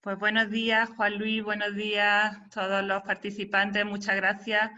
Pues buenos días, Juan Luis, buenos días a todos los participantes, muchas gracias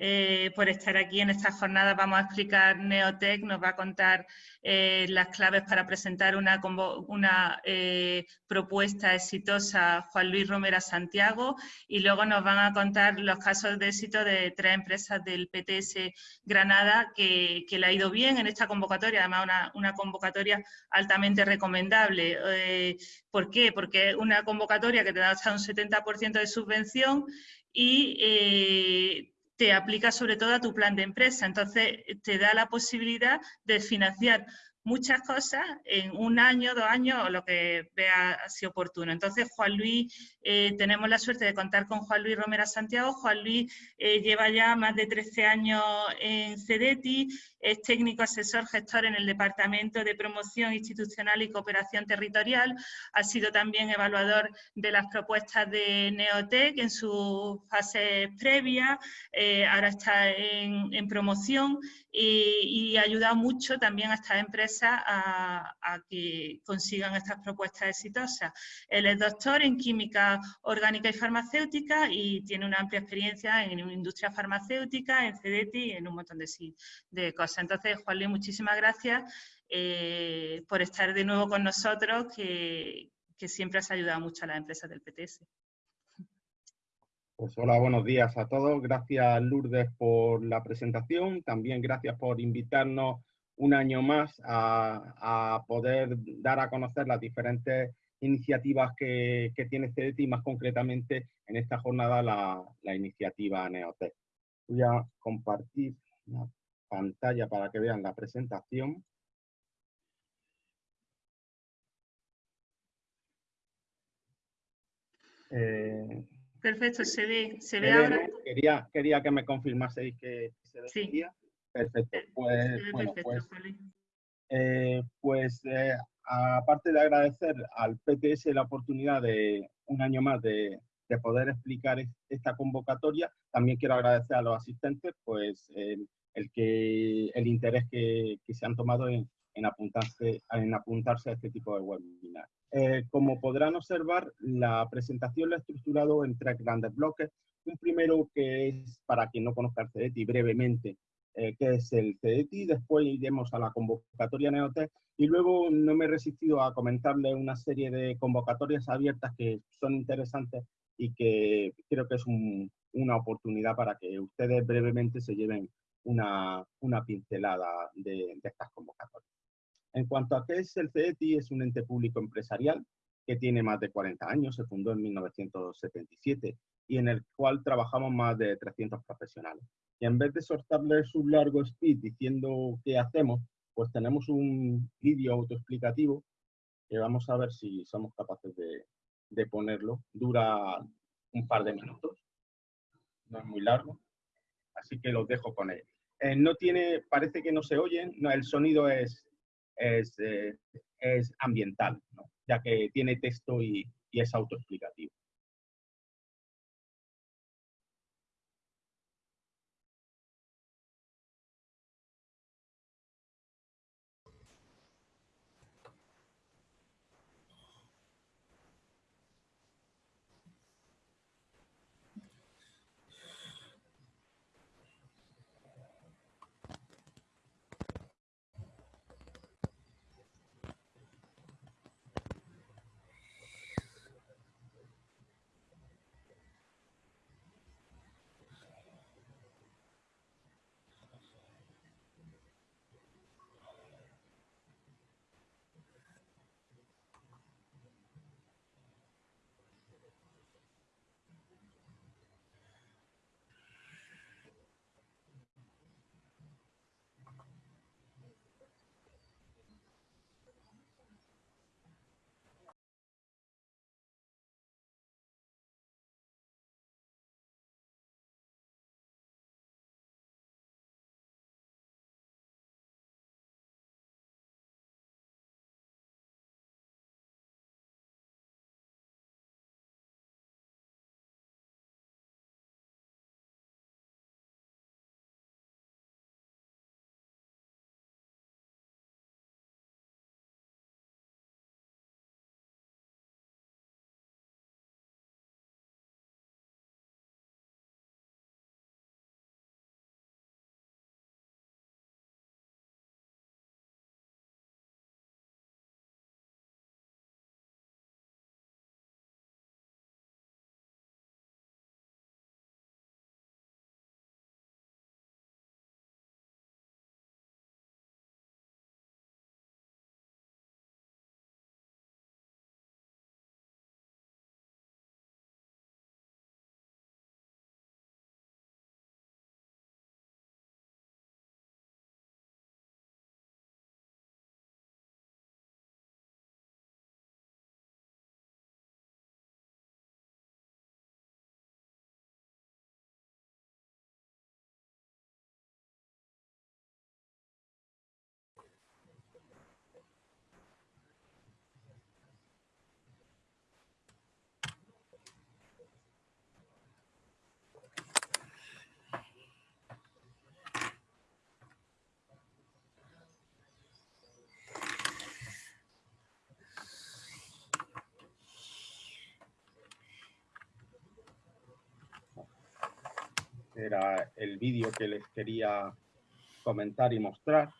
eh, por estar aquí en esta jornada. Vamos a explicar Neotec, nos va a contar eh, las claves para presentar una, eh, propuesta exitosa Juan Luis Romera Santiago y luego nos van a contar los casos de éxito de tres empresas del PTS Granada que, le ha ido bien en esta convocatoria, además una, una convocatoria altamente recomendable. ¿Por qué? Porque es una convocatoria que te da hasta un 70% de subvención y te aplica sobre todo a tu plan de empresa. Entonces, te da la posibilidad de financiar muchas cosas en un año, dos años o lo que vea así oportuno. Entonces, Juan Luis, eh, tenemos la suerte de contar con Juan Luis Romera Santiago. Juan Luis eh, lleva ya más de 13 años en CEDETI, es técnico asesor gestor en el Departamento de Promoción Institucional y Cooperación Territorial. Ha sido también evaluador de las propuestas de Neotec en su fase previa. Eh, ahora está en, promoción y, ha ayudado mucho también a estas empresas a, que consigan estas propuestas exitosas. Él es doctor en Química Orgánica y Farmacéutica y tiene una amplia experiencia en industria farmacéutica, en CEDETI y en un montón de, de cosas. Entonces, Juan Luis, muchísimas gracias eh, por estar de nuevo con nosotros, que, siempre has ayudado mucho a las empresas del PTS. Pues hola, buenos días a todos. Gracias Lourdes por la presentación. También gracias por invitarnos un año más a, poder dar a conocer las diferentes iniciativas que, tiene CEDETI y más concretamente en esta jornada la, iniciativa Neotec. Voy a compartir pantalla para que vean la presentación. Eh, Perfecto, se ve, se ve ahora. Quería, quería que me confirmaseis que se veía. Perfecto. Eh, pues, bueno, pues, eh, pues aparte de agradecer al PTS la oportunidad de un año más de, de poder explicar esta convocatoria, también quiero agradecer a los asistentes pues el, que, el interés que, se han tomado en, apuntarse, en apuntarse a este tipo de webinar. Eh, como podrán observar, la presentación la he estructurado en tres grandes bloques. Un primero que es, para quien no conozca el CEDETI, brevemente, eh, que es el CEDETI, después iremos a la convocatoria Neotec y luego no me he resistido a comentarle una serie de convocatorias abiertas que son interesantes y que creo que es una oportunidad para que ustedes brevemente se lleven una, una pincelada de, estas convocatorias. En cuanto a qué es el CETI, es un ente público empresarial que tiene más de 40 años, se fundó en 1977 y en el cual trabajamos más de 300 profesionales. Y en vez de soltarles un largo speed diciendo qué hacemos, pues tenemos un vídeo autoexplicativo que vamos a ver si somos capaces de, de ponerlo. Dura un par de minutos, no es muy largo, así que los dejo con él. Eh, no tiene, parece que no se oyen, no, el sonido es, es, eh, es ambiental, ya que tiene texto y, y es autoexplicativo. Era el vídeo que les quería comentar y mostrar,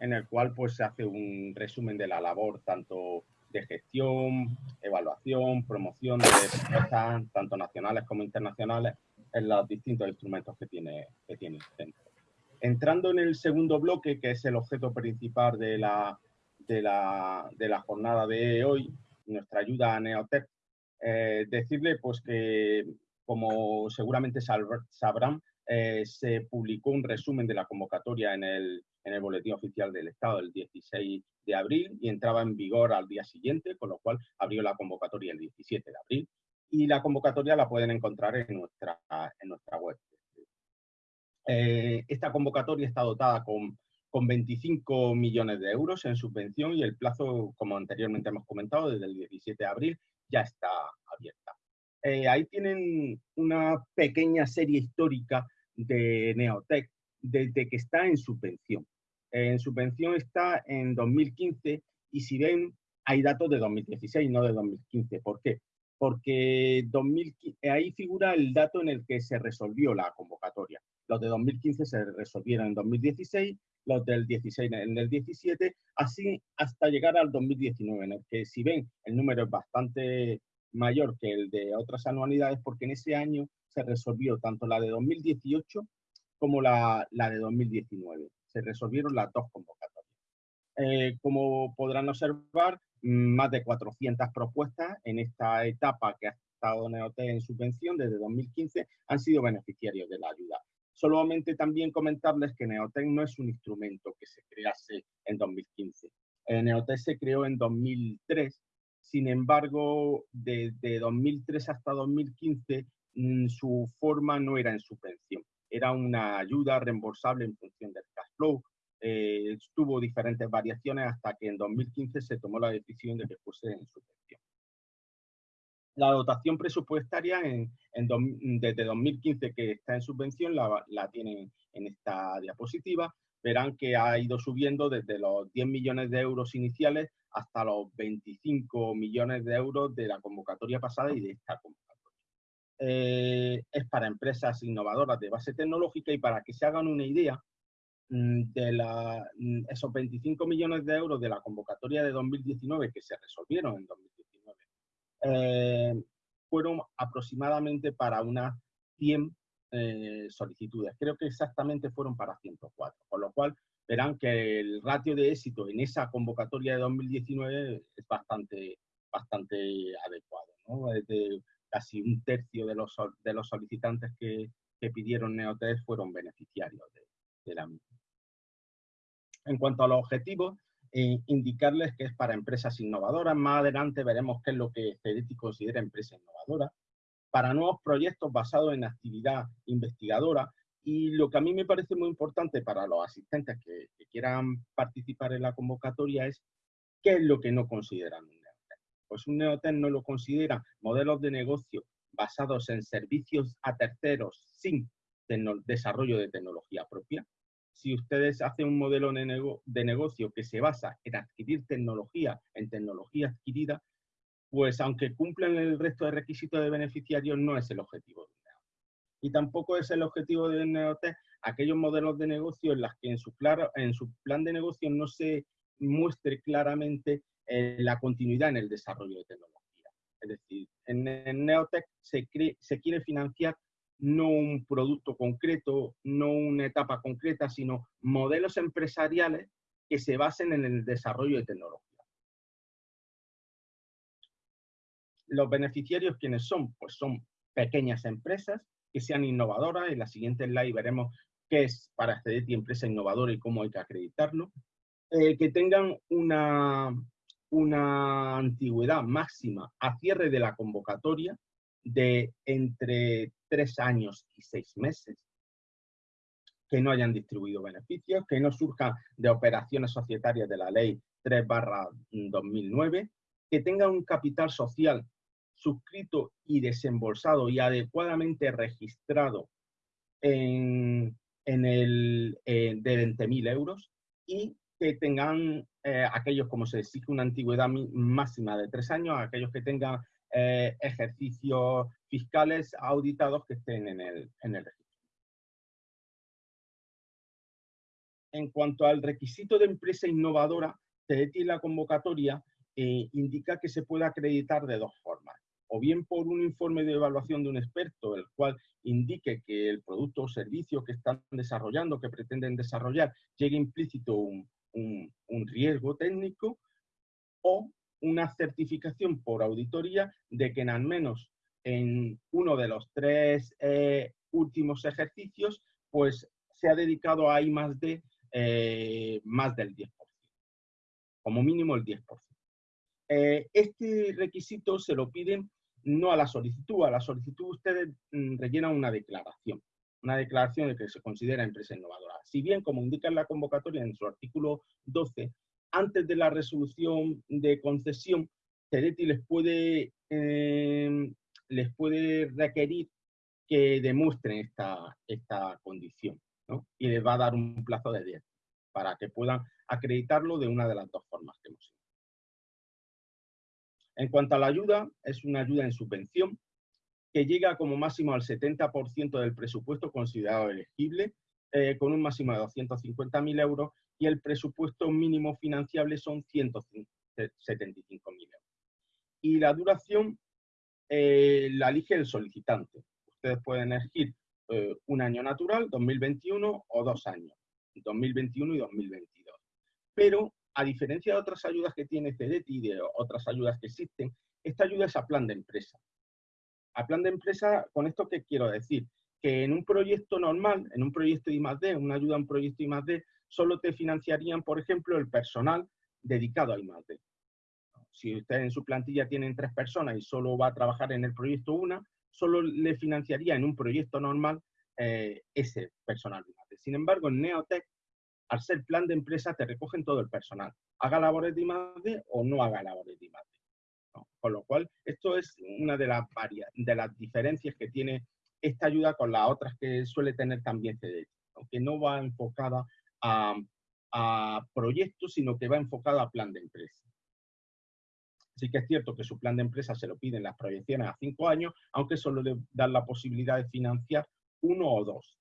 en el cual pues se hace un resumen de la labor tanto de gestión, evaluación, promoción de empresas, tanto nacionales como internacionales, en los distintos instrumentos que tiene, que tiene el centro. Entrando en el segundo bloque, que es el objeto principal de la, de la, de la jornada de hoy, nuestra ayuda a Neotech, eh, decirle pues que, como seguramente sabrán, eh, se publicó un resumen de la convocatoria en el, en el Boletín Oficial del Estado el 16 de abril y entraba en vigor al día siguiente, con lo cual abrió la convocatoria el 17 de abril. Y la convocatoria la pueden encontrar en nuestra, en nuestra web. Eh, esta convocatoria está dotada con, con 25 millones de euros en subvención y el plazo, como anteriormente hemos comentado, desde el 17 de abril ya está abierta. Eh, ahí tienen una pequeña serie histórica de Neotech desde que está en subvención. En subvención está en 2015 y si ven, hay datos de 2016, no de 2015. ¿Por qué? Porque ahí figura el dato en el que se resolvió la convocatoria. Los de 2015 se resolvieron en 2016, los del 16 en el 17, así hasta llegar al 2019, en el que si ven el número es bastante mayor que el de otras anualidades, porque en ese año se resolvió tanto la de 2018 como la, la de 2019. Se resolvieron las dos convocatorias. Eh, como podrán observar, más de 400 propuestas en esta etapa que ha estado Neote en subvención desde 2015 han sido beneficiarios de la ayuda. Solamente también comentarles que Neotec no es un instrumento que se crease en 2015. Eh, Neotec se creó en 2003, sin embargo, desde 2003 hasta 2015 mm, su forma no era en subvención, era una ayuda reembolsable en función del cash flow. Eh, tuvo diferentes variaciones hasta que en 2015 se tomó la decisión de que fuese en subvención. La dotación presupuestaria en, desde 2015 que está en subvención la, la tienen en esta diapositiva. Verán que ha ido subiendo desde los 10 millones de euros iniciales hasta los 25 millones de euros de la convocatoria pasada y de esta convocatoria. Eh, es para empresas innovadoras de base tecnológica y para que se hagan una idea mm, de la, mm, esos 25 millones de euros de la convocatoria de 2019 que se resolvieron en 2019, eh, fueron aproximadamente para unas 100 eh, solicitudes. Creo que exactamente fueron para 104, con lo cual verán que el ratio de éxito en esa convocatoria de 2019 es bastante, bastante adecuado. ¿no? casi un tercio de los, de los solicitantes que, que pidieron Neotest fueron beneficiarios de, la misma. En cuanto a los objetivos, eh, indicarles que es para empresas innovadoras. Más adelante veremos qué es lo que CEDETI considera empresa innovadora. Para nuevos proyectos basados en actividad investigadora. Y lo que a mí me parece muy importante para los asistentes que, quieran participar en la convocatoria es qué es lo que no consideran pues un neotec no lo considera modelos de negocio basados en servicios a terceros sin desarrollo de tecnología propia. Si ustedes hacen un modelo de, negocio que se basa en adquirir tecnología, en tecnología adquirida, pues aunque cumplan el resto de requisitos de beneficiarios, no es el objetivo de un neotec. Y tampoco es el objetivo de un neotec aquellos modelos de negocio en los que en su, en plan de negocio no se muestre claramente la continuidad en el desarrollo de tecnología. Es decir, en, Neotech se, se quiere financiar no un producto concreto, no una etapa concreta, sino modelos empresariales que se basen en el desarrollo de tecnología. Los beneficiarios, ¿quiénes son? Pues son pequeñas empresas que sean innovadoras. En la siguiente slide veremos qué es para CEDETI empresa innovadora y cómo hay que acreditarlo. Eh, que tengan una, una antigüedad máxima a cierre de la convocatoria de entre tres años y seis meses, que no hayan distribuido beneficios, que no surjan de operaciones societarias de la ley 3 barra 2009, que tengan un capital social suscrito y desembolsado y adecuadamente registrado en, el, eh, de 20.000 euros y que tengan eh, aquellos como se exige una antigüedad máxima de tres años, aquellos que tengan eh, ejercicios fiscales auditados que estén en el, en el registro. en cuanto al requisito de empresa innovadora, TEDETI la convocatoria eh, indica que se puede acreditar de dos formas. O bien por un informe de evaluación de un experto, el cual indique que el producto o servicio que están desarrollando, que pretenden desarrollar, llegue implícito un, riesgo técnico, o una certificación por auditoría de que en al menos en uno de los tres eh, últimos ejercicios, pues se ha dedicado a I más D eh, más del 10%, como mínimo el 10%. Eh, este requisito se lo piden no a la solicitud, a la solicitud ustedes mm, rellenan una declaración, una declaración de que se considera empresa innovadora. Si bien, como indica en la convocatoria en su artículo 12, antes de la resolución de concesión, CEDETI les puede, em, les puede requerir que demuestren esta, esta condición y les va a dar un plazo de 10 para que puedan acreditarlo de una de las dos formas que hemos visto. En cuanto a la ayuda, es una ayuda en subvención que llega como máximo al 70% del presupuesto considerado elegible, eh, con un máximo de 250.000 euros, y el presupuesto mínimo financiable son 175.000 euros. Y la duración eh, la elige el solicitante. Ustedes pueden elegir eh, un año natural, 2021, o dos años, 2021 y 2022. Pero, a diferencia de otras ayudas que tiene CEDETI y de otras ayudas que existen, esta ayuda es a plan de empresa. A plan de empresa, ¿con esto qué quiero decir? Que en un proyecto normal, en un proyecto I+.D., una ayuda a un proyecto I+.D., solo te financiarían, por ejemplo, el personal dedicado a I+.D. Si ustedes en su plantilla tienen tres personas y solo va a trabajar en el proyecto una, solo le financiaría en un proyecto normal eh, ese personal. Sin embargo, en Neotech, al ser plan de empresa, te recogen todo el personal. Haga labores de I+.D. o no haga labores de I+.D. Con lo cual, esto es una de las, varias, de las diferencias que tiene esta ayuda con las otras que suele tener también CDT, aunque no va enfocada a, a proyectos, sino que va enfocada a plan de empresa. Sí que es cierto que su plan de empresa se lo piden las proyecciones a cinco años, aunque solo le dan la posibilidad de financiar uno o dos.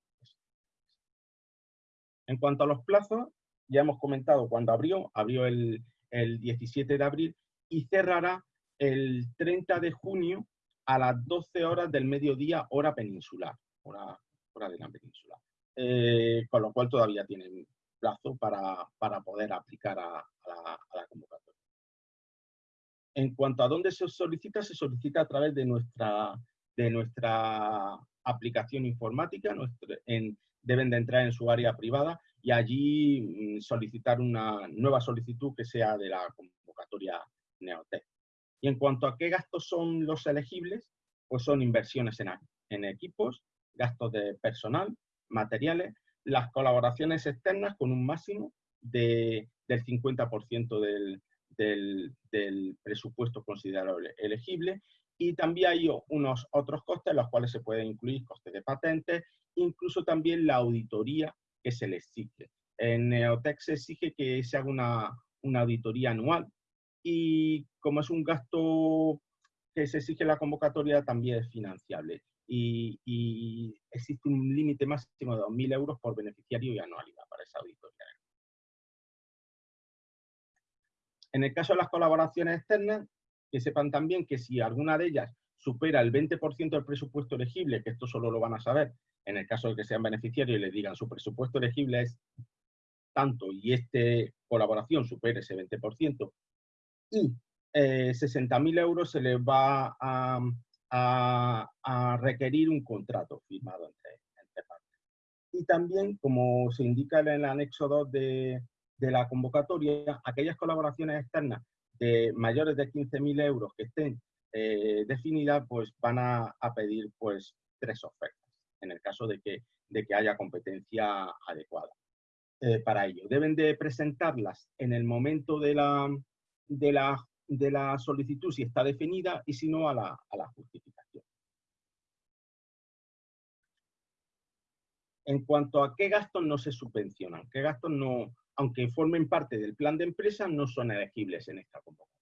En cuanto a los plazos, ya hemos comentado cuando abrió, abrió el, 17 de abril y cerrará el 30 de junio a las 12 horas del mediodía, hora peninsular, hora, hora de la península. Eh, con lo cual todavía tienen plazo para, poder aplicar a la convocatoria. En cuanto a dónde se solicita, se solicita a través de nuestra, de nuestra aplicación informática, deben de entrar en su área privada y allí mm, solicitar una nueva solicitud que sea de la convocatoria Neotec. Y en cuanto a qué gastos son los elegibles, pues son inversiones en, en equipos, gastos de personal, materiales, las colaboraciones externas con un máximo de, del 50% del, del, presupuesto considerado elegible y también hay unos otros costes, los cuales se pueden incluir costes de patentes, incluso también la auditoría que se le exige. En Neotec se exige que se haga una, una auditoría anual y como es un gasto que se exige la convocatoria, también es financiable. Y, y existe un límite máximo de 2.000 euros por beneficiario y anualidad para esa auditoría. En el caso de las colaboraciones externas, que sepan también que si alguna de ellas supera el 20% del presupuesto elegible, que esto solo lo van a saber en el caso de que sean beneficiarios y les digan su presupuesto elegible es tanto y esta colaboración supere ese 20%, y eh, 60.000 euros se les va a, requerir un contrato firmado entre, entre partes. Y también, como se indica en el anexo 2 de, de la convocatoria, aquellas colaboraciones externas de mayores de 15.000 euros que estén eh, definidas, pues van a, pedir pues tres ofertas, en el caso de que, de que haya competencia adecuada eh, para ello. Deben de presentarlas en el momento de la, de la, de la solicitud, si está definida, y si no, a la, a la justificación. En cuanto a qué gastos no se subvencionan, qué gastos no, aunque formen parte del plan de empresa, no son elegibles en esta convocatoria.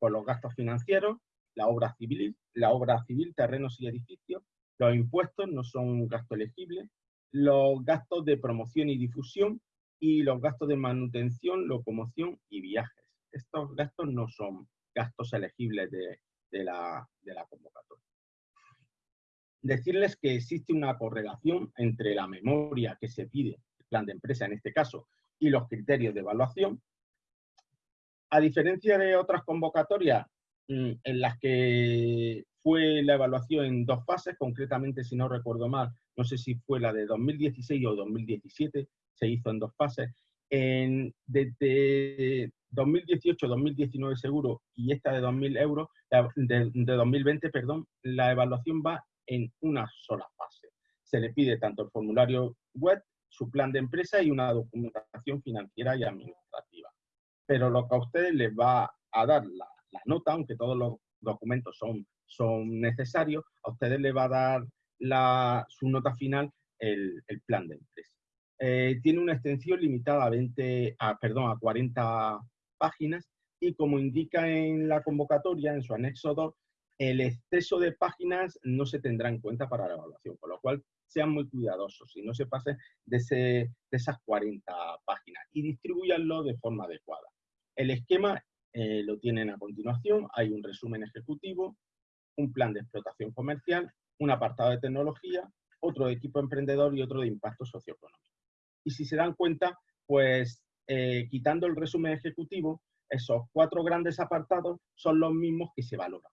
Por los gastos financieros, la obra civil, la obra civil, terrenos y edificios, los impuestos no son un gasto elegible, los gastos de promoción y difusión, y los gastos de manutención, locomoción y viajes. Estos gastos no son gastos elegibles de, la, de la convocatoria. Decirles que existe una correlación entre la memoria que se pide, el plan de empresa en este caso, y los criterios de evaluación. A diferencia de otras convocatorias en las que fue la evaluación en dos fases, concretamente, si no recuerdo mal, no sé si fue la de 2016 o 2017, se hizo en dos fases. En, desde 2018-2019 seguro y esta de 2000 euros, de 2020, perdón, la evaluación va en una sola fase. Se le pide tanto el formulario web, su plan de empresa y una documentación financiera y administrativa. Pero lo que a ustedes les va a dar la, nota, aunque todos los documentos son, son necesarios, a ustedes les va a dar la, su nota final el, el plan de empresa. Eh, tiene una extensión limitada a, 20, a, perdón, a 40 páginas y como indica en la convocatoria, en su anexo 2, el exceso de páginas no se tendrá en cuenta para la evaluación, con lo cual sean muy cuidadosos y no se pasen de, de esas 40 páginas y distribuyanlo de forma adecuada. El esquema eh, lo tienen a continuación, hay un resumen ejecutivo, un plan de explotación comercial, un apartado de tecnología, otro de equipo emprendedor y otro de impacto socioeconómico. Y si se dan cuenta, pues eh, quitando el resumen ejecutivo, esos cuatro grandes apartados son los mismos que se valoran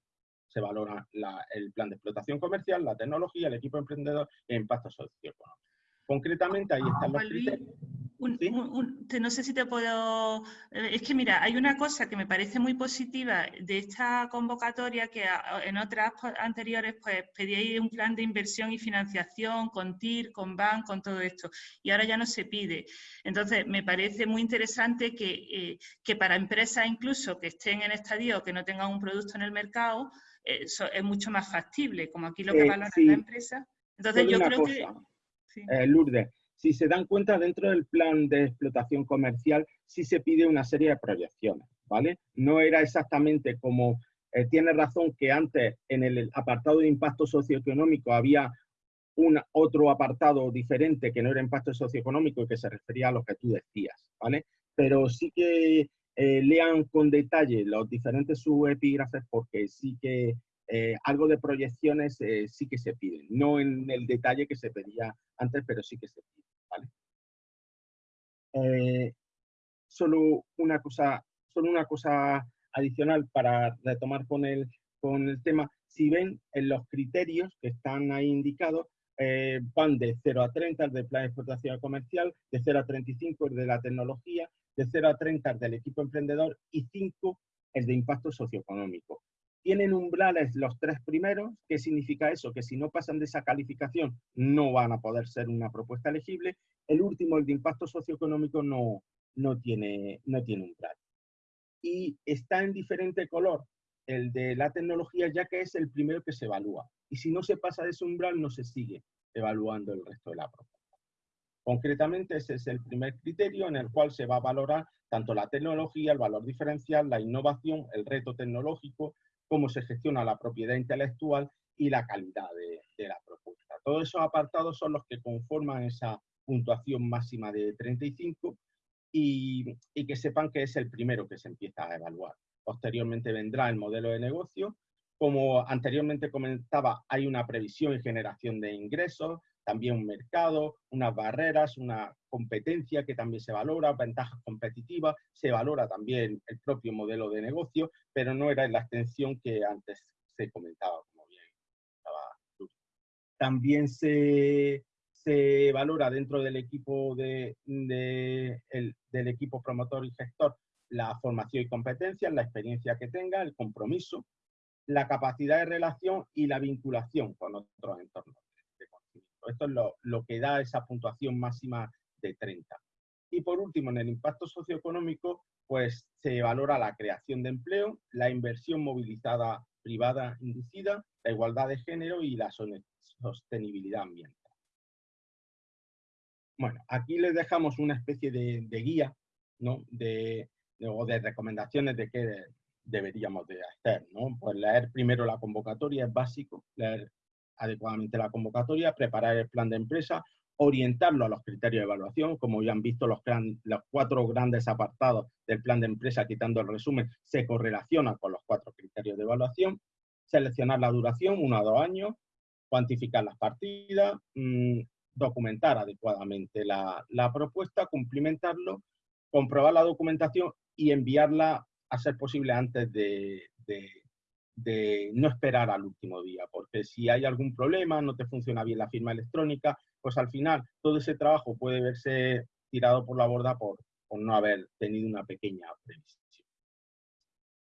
se valora el plan de explotación comercial, la tecnología, el equipo emprendedor e impacto socioeconómico. Concretamente, ahí están los criterios. No sé si te puedo... Eh, es que mira, hay una cosa que me parece muy positiva de esta convocatoria que en otras anteriores pues pedíais un plan de inversión y financiación con TIR, con BAN, con todo esto. Y ahora ya no se pide. Entonces, me parece muy interesante que, eh, que para empresas incluso que estén en estadio o que no tengan un producto en el mercado, es mucho más factible, como aquí lo que eh, valora la empresa. Entonces yo creo que... Eh, Lourdes, si se dan cuenta, dentro del plan de explotación comercial sí se pide una serie de proyecciones, ¿vale? No era exactamente como... Eh, tiene razón que antes en el apartado de impacto socioeconómico había un otro apartado diferente que no era impacto socioeconómico y que se refería a lo que tú decías, ¿vale? Pero sí que eh, lean con detalle los diferentes subepígrafes porque sí que eh, algo de proyecciones eh, sí que se piden, no en el detalle que se pedía antes, pero sí que se piden. solo, una cosa, solo una cosa adicional para retomar con el, con el tema. Si ven en los criterios que están ahí indicados, van de 0 a 30 el de plan de explotación comercial, de 0 a 35 el de la tecnología, de 0 a 30 el del equipo emprendedor y 5 el de impacto socioeconómico. Tienen umbrales los tres primeros. ¿Qué significa eso? Que si no pasan de esa calificación no van a poder ser una propuesta elegible. El último, el de impacto socioeconómico, no, no, tiene, no tiene umbral. Y está en diferente color el de la tecnología, ya que es el primero que se evalúa. Y si no se pasa de ese umbral, no se sigue evaluando el resto de la propuesta. Concretamente, ese es el primer criterio en el cual se va a valorar tanto la tecnología, el valor diferencial, la innovación, el reto tecnológico, cómo se gestiona la propiedad intelectual y la calidad de, la propuesta. Todos esos apartados son los que conforman esa puntuación máxima de 35 y, y, que sepan que es el primero que se empieza a evaluar. Posteriormente vendrá el modelo de negocio. Como anteriormente comentaba, hay una previsión y generación de ingresos, también un mercado, unas barreras, una competencia que también se valora, ventajas competitivas, se valora también el propio modelo de negocio, pero no era la extensión que antes se comentaba, como bien estaba También se, se valora dentro del equipo, de, del equipo promotor y gestor la formación y competencia, la experiencia que tenga, el compromiso, la capacidad de relación y la vinculación con otros entornos. Esto es lo, que da esa puntuación máxima de 30. Y por último, en el impacto socioeconómico, pues se valora la creación de empleo, la inversión movilizada privada inducida, la igualdad de género y la sostenibilidad ambiental. Bueno, aquí les dejamos una especie de, guía, ¿no? De, o de recomendaciones de qué deberíamos de hacer, ¿no? Pues leer primero la convocatoria es básico, leer adecuadamente la convocatoria, preparar el plan de empresa, orientarlo a los criterios de evaluación, como ya han visto los, cuatro grandes apartados del plan de empresa, quitando el resumen, se correlaciona con los cuatro criterios de evaluación, seleccionar la duración, uno a dos años, cuantificar las partidas, mm, documentar adecuadamente la, propuesta, cumplimentarlo, comprobar la documentación y enviarla a ser posible antes de no esperar al último día, porque si hay algún problema, no te funciona bien la firma electrónica, pues al final todo ese trabajo puede verse tirado por la borda por, no haber tenido una pequeña previsión.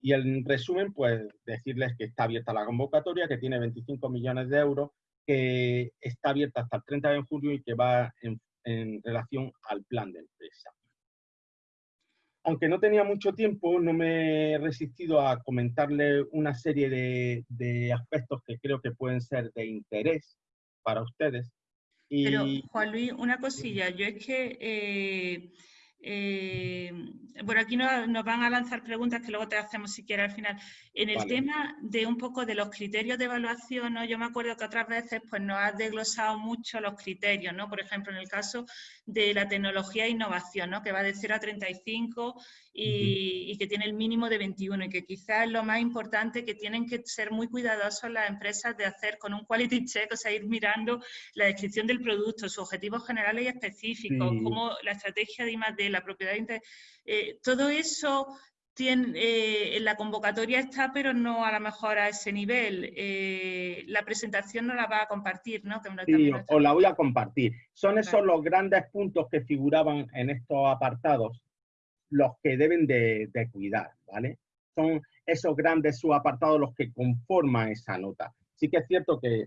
Y en resumen, pues decirles que está abierta la convocatoria, que tiene 25 millones de euros, que está abierta hasta el 30 de julio y que va en, relación al plan de empresa. Aunque no tenía mucho tiempo, no me he resistido a comentarle una serie de, de aspectos que creo que pueden ser de interés para ustedes pero, Juan Luis, una cosilla, yo es que, eh, eh, bueno, aquí nos, van a lanzar preguntas que luego te hacemos si quieres al final. En el tema de un poco de los criterios de evaluación, ¿no? yo me acuerdo que otras veces pues, nos has desglosado mucho los criterios, ¿no? por ejemplo, en el caso de la tecnología e innovación, ¿no? que va de 0 a 35 y, que tiene el mínimo de 21 y que quizás lo más importante que tienen que ser muy cuidadosos las empresas de hacer con un quality check, o sea, ir mirando la descripción del producto, sus objetivos generales y específicos, como la estrategia de I+D, la propiedad, eh, todo eso tiene, eh, en la convocatoria está, pero no a lo mejor a ese nivel. Eh, la presentación no la va a compartir, ¿no? sí, o la voy a compartir. Son esos los grandes puntos que figuraban en estos apartados los que deben de, cuidar, ¿vale? Son esos grandes subapartados los que conforman esa nota. Sí que es cierto que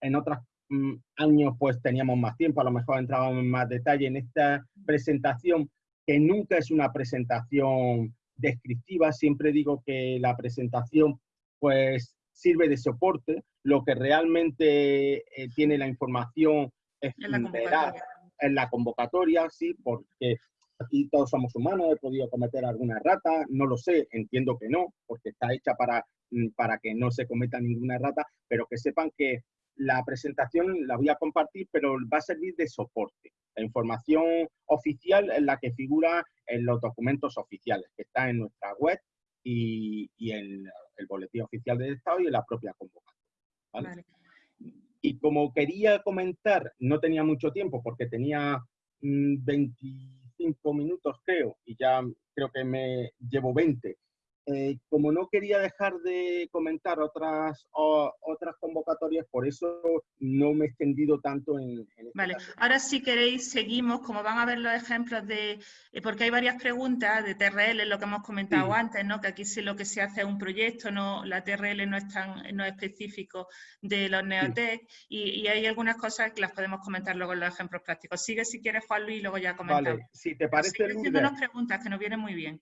en otros mm, años pues teníamos más tiempo, a lo mejor entrábamos en más detalle en esta presentación, que nunca es una presentación descriptiva, siempre digo que la presentación pues sirve de soporte, lo que realmente eh, tiene la información es en la, en la convocatoria, sí, porque aquí todos somos humanos, he podido cometer alguna rata, no lo sé, entiendo que no, porque está hecha para, mm, para que no se cometa ninguna rata, pero que sepan que la presentación la voy a compartir, pero va a servir de soporte. La información oficial es la que figura en los documentos oficiales, que está en nuestra web y, en el boletín oficial del Estado y en la propia convocatoria. Y como quería comentar, no tenía mucho tiempo porque tenía 20 mm, minutos, creo, y ya creo que me llevo 20. Eh, como no quería dejar de comentar otras, otras convocatorias, por eso no me he extendido tanto en... Este vale, ahora si queréis seguimos, como van a ver los ejemplos de... Eh, porque hay varias preguntas de TRL, lo que hemos comentado antes, ¿no? que aquí sí lo que se hace es un proyecto, no la TRL no es, tan, no es específico de los Neotec, y, hay algunas cosas que las podemos comentar luego en los ejemplos prácticos. Sigue si quieres, Juan Luis, y luego ya comentamos. Vale, si te parece... haciendo unas preguntas que nos vienen muy bien.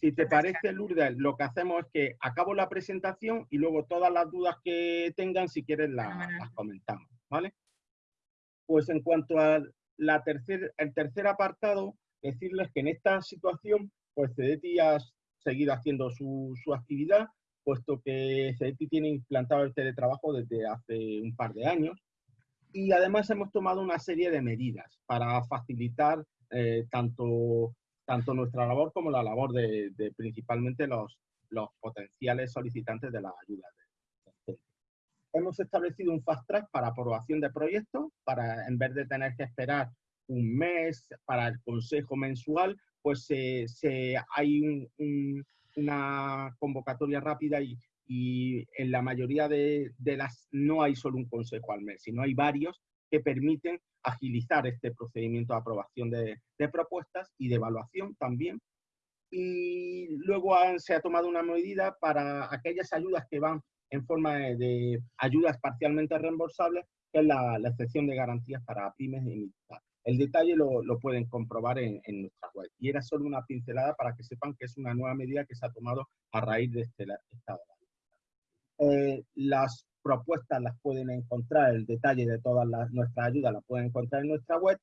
Si te parece, Lourdes, lo que hacemos es que acabo la presentación y luego todas las dudas que tengan, si quieres, las comentamos, ¿vale? Pues en cuanto al la tercer, el tercer apartado, decirles que en esta situación, pues CEDETI ha seguido haciendo su, su actividad, puesto que CEDETI tiene implantado el teletrabajo desde hace un par de años. Y además hemos tomado una serie de medidas para facilitar eh, tanto tanto nuestra labor como la labor de, principalmente los, los potenciales solicitantes de las ayudas. Hemos establecido un fast track para aprobación de proyectos, para en vez de tener que esperar un mes para el consejo mensual, pues se, hay una convocatoria rápida y, y en la mayoría de, de, las no hay solo un consejo al mes, sino hay varios que permiten agilizar este procedimiento de aprobación de, propuestas y de evaluación también. Y luego se ha tomado una medida para aquellas ayudas que van en forma de, ayudas parcialmente reembolsables, que es la, excepción de garantías para pymes y El detalle lo, pueden comprobar en, nuestra web. Y era solo una pincelada para que sepan que es una nueva medida que se ha tomado a raíz de este estado. Eh, las propuestas las pueden encontrar, el detalle de todas las, nuestras ayudas las pueden encontrar en nuestra web,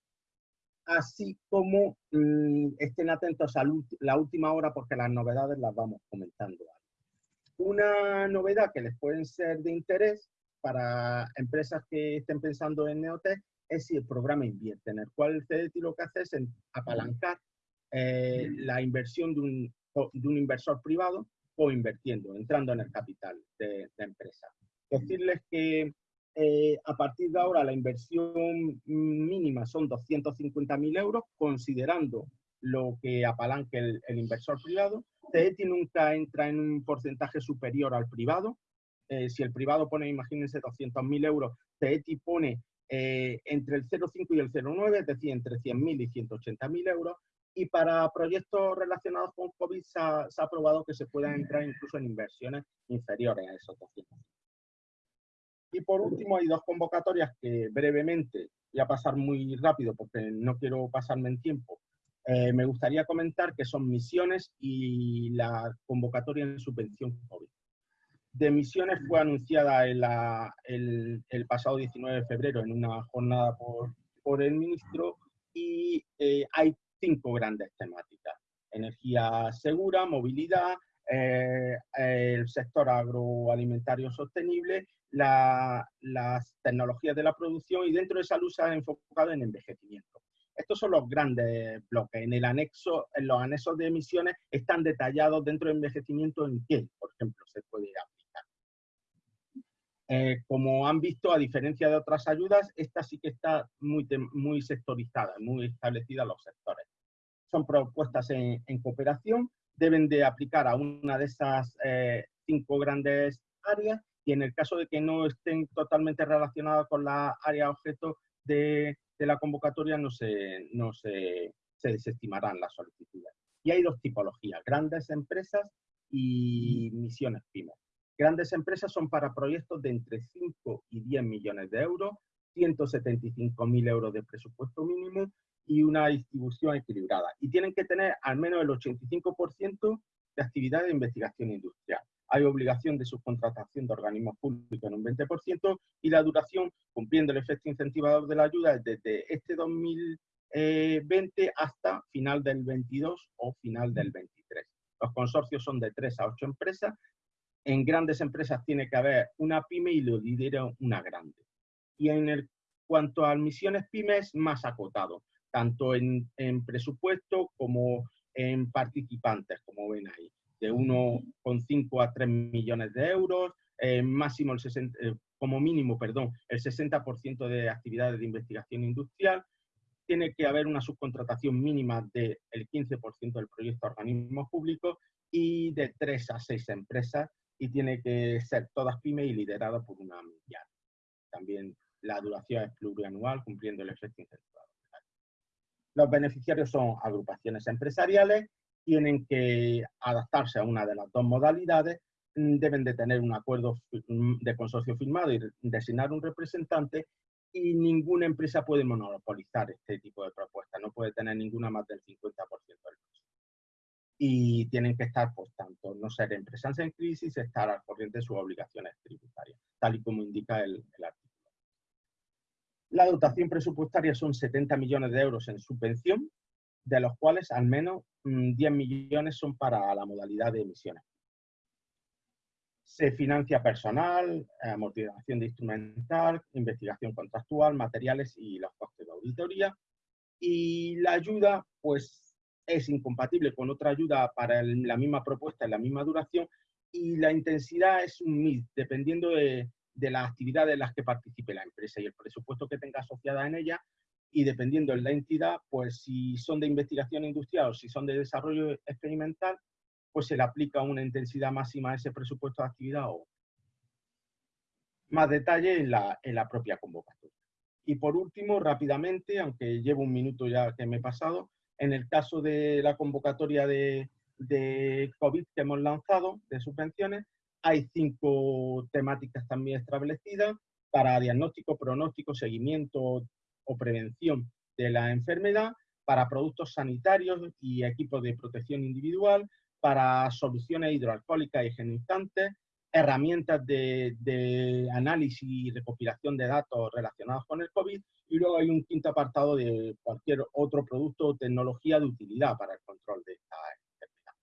así como mm, estén atentos a la última hora porque las novedades las vamos comentando. Una novedad que les puede ser de interés para empresas que estén pensando en Neotech es si el programa invierte, en el cual el CDT lo que hace es apalancar eh, la inversión de un, de un, inversor privado o invirtiendo, entrando en el capital de, la empresa. Decirles que eh, a partir de ahora la inversión mínima son 250.000 euros, considerando lo que apalanque el, inversor privado. CDT nunca entra en un porcentaje superior al privado. Eh, si el privado pone, imagínense, 200.000 euros, CETI pone eh, entre el 0,5 y el 0,9, es decir, entre 100.000 y 180.000 euros. Y para proyectos relacionados con COVID se ha, aprobado que se pueda entrar incluso en inversiones inferiores a esos 200. Y por último, hay dos convocatorias que brevemente, voy a pasar muy rápido porque no quiero pasarme en tiempo, eh, me gustaría comentar que son misiones y la convocatoria en subvención COVID. De misiones fue anunciada el, pasado 19 de febrero en una jornada por, el ministro y eh, hay cinco grandes temáticas. Energía segura, movilidad, eh, el sector agroalimentario sostenible, las tecnologías de la producción y dentro de salud se ha enfocado en envejecimiento. Estos son los grandes bloques. En el anexo, en los anexos de emisiones están detallados dentro del envejecimiento en qué, por ejemplo, se puede aplicar. Eh, como han visto, a diferencia de otras ayudas, esta sí que está muy, muy sectorizada, muy establecida en los sectores. Son propuestas en, cooperación, deben de aplicar a una de esas eh, cinco grandes áreas y en el caso de que no estén totalmente relacionadas con la área objeto de, de la convocatoria no se, no se, se desestimarán las solicitudes. Y hay dos tipologías, grandes empresas y misiones pymes. Grandes empresas son para proyectos de entre 5 y 10 millones de euros, 175.000 euros de presupuesto mínimo y una distribución equilibrada. Y tienen que tener al menos el 85% de actividad de investigación industrial hay obligación de subcontratación de organismos públicos en un 20% y la duración, cumpliendo el efecto incentivador de la ayuda, es desde este 2020 hasta final del 22 o final del 23. Los consorcios son de 3 a 8 empresas. En grandes empresas tiene que haber una pyme y lo lidera una grande. Y en el, cuanto a misiones pymes, más acotado, tanto en, en presupuesto como en participantes, como ven ahí de 1,5 a 3 millones de euros, eh, máximo el 60, eh, como mínimo, perdón, el 60% de actividades de investigación industrial, tiene que haber una subcontratación mínima del 15% del proyecto a organismos públicos y de 3 a 6 empresas y tiene que ser todas pymes y lideradas por una mundial. También la duración es plurianual, cumpliendo el efecto incentivador. Los beneficiarios son agrupaciones empresariales tienen que adaptarse a una de las dos modalidades, mm, deben de tener un acuerdo mm, de consorcio firmado y designar un representante y ninguna empresa puede monopolizar este tipo de propuestas, no puede tener ninguna más del 50% del peso. Y tienen que estar, pues, tanto no ser empresas en crisis, estar al corriente de sus obligaciones tributarias, tal y como indica el, el artículo. La dotación presupuestaria son 70 millones de euros en subvención, de los cuales al menos 10 mm, millones son para la modalidad de emisiones. Se financia personal, amortización de instrumental, investigación contractual, materiales y los costes de auditoría. Y la ayuda, pues, es incompatible con otra ayuda para la misma propuesta en la misma duración y la intensidad es un mix, dependiendo de, de las actividades en las que participe la empresa y el presupuesto que tenga asociada en ella, y dependiendo de la entidad, pues si son de investigación industrial o si son de desarrollo experimental, pues se le aplica una intensidad máxima a ese presupuesto de actividad o más detalle en la, en la propia convocatoria. Y por último, rápidamente, aunque llevo un minuto ya que me he pasado, en el caso de la convocatoria de, de COVID que hemos lanzado, de subvenciones, hay cinco temáticas también establecidas para diagnóstico, pronóstico, seguimiento, o prevención de la enfermedad, para productos sanitarios y equipos de protección individual, para soluciones hidroalcohólicas y higienizantes, herramientas de, análisis y recopilación de datos relacionados con el COVID, y luego hay un quinto apartado de cualquier otro producto o tecnología de utilidad para el control de esta enfermedad.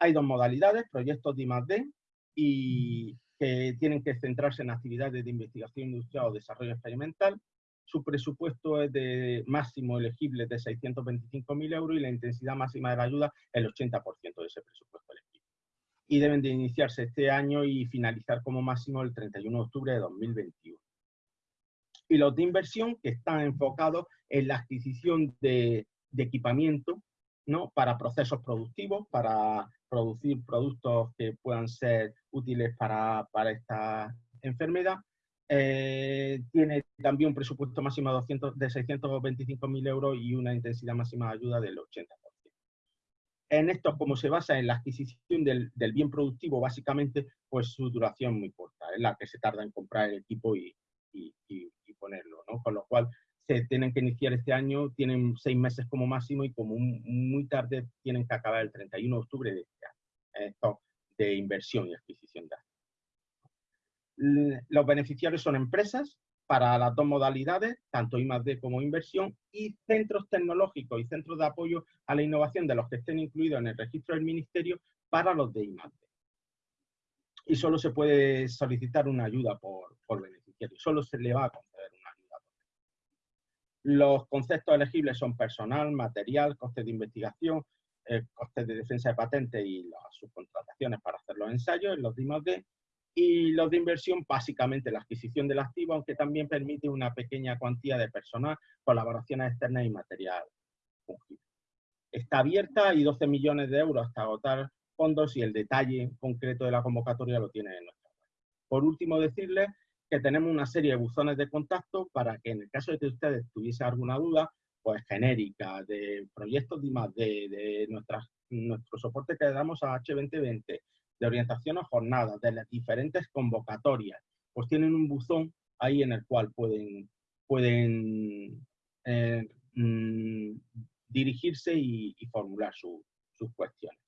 Hay dos modalidades, proyectos de I+.D. y que tienen que centrarse en actividades de investigación industrial o desarrollo experimental, su presupuesto es de máximo elegible de 625.000 euros y la intensidad máxima de la ayuda el 80% de ese presupuesto elegible. Y deben de iniciarse este año y finalizar como máximo el 31 de octubre de 2021. Y los de inversión que están enfocados en la adquisición de, equipamiento ¿no? para procesos productivos, para producir productos que puedan ser útiles para, para esta enfermedad eh, tiene también un presupuesto máximo de, 200, de 625.000 euros y una intensidad máxima de ayuda del 80%. En esto, como se basa en la adquisición del, bien productivo, básicamente, pues su duración muy corta, es la que se tarda en comprar el equipo y, ponerlo, ¿no? Con lo cual, se tienen que iniciar este año, tienen seis meses como máximo y como muy tarde tienen que acabar el 31 de octubre de este año. Esto de inversión y adquisición de activos. Los beneficiarios son empresas para las dos modalidades, tanto I+D como inversión, y centros tecnológicos y centros de apoyo a la innovación de los que estén incluidos en el registro del Ministerio para los de I+D. Y solo se puede solicitar una ayuda por, beneficiario, solo se le va a. Los conceptos elegibles son personal, material, costes de investigación, eh, costes de defensa de patente y las subcontrataciones para hacer los ensayos en los de I+D, y los de inversión, básicamente la adquisición del activo, aunque también permite una pequeña cuantía de personal, colaboraciones externas y material Está abierta y 12 millones de euros hasta agotar fondos y el detalle concreto de la convocatoria lo tiene en nuestra web. Por último, decirles que tenemos una serie de buzones de contacto para que en el caso de que ustedes tuviesen alguna duda, pues genérica, de proyectos de, de, de nuestras, nuestro soporte que damos a H2020, de orientación a jornadas, de las diferentes convocatorias, pues tienen un buzón ahí en el cual pueden, pueden eh, mm, dirigirse y, formular sus cuestiones.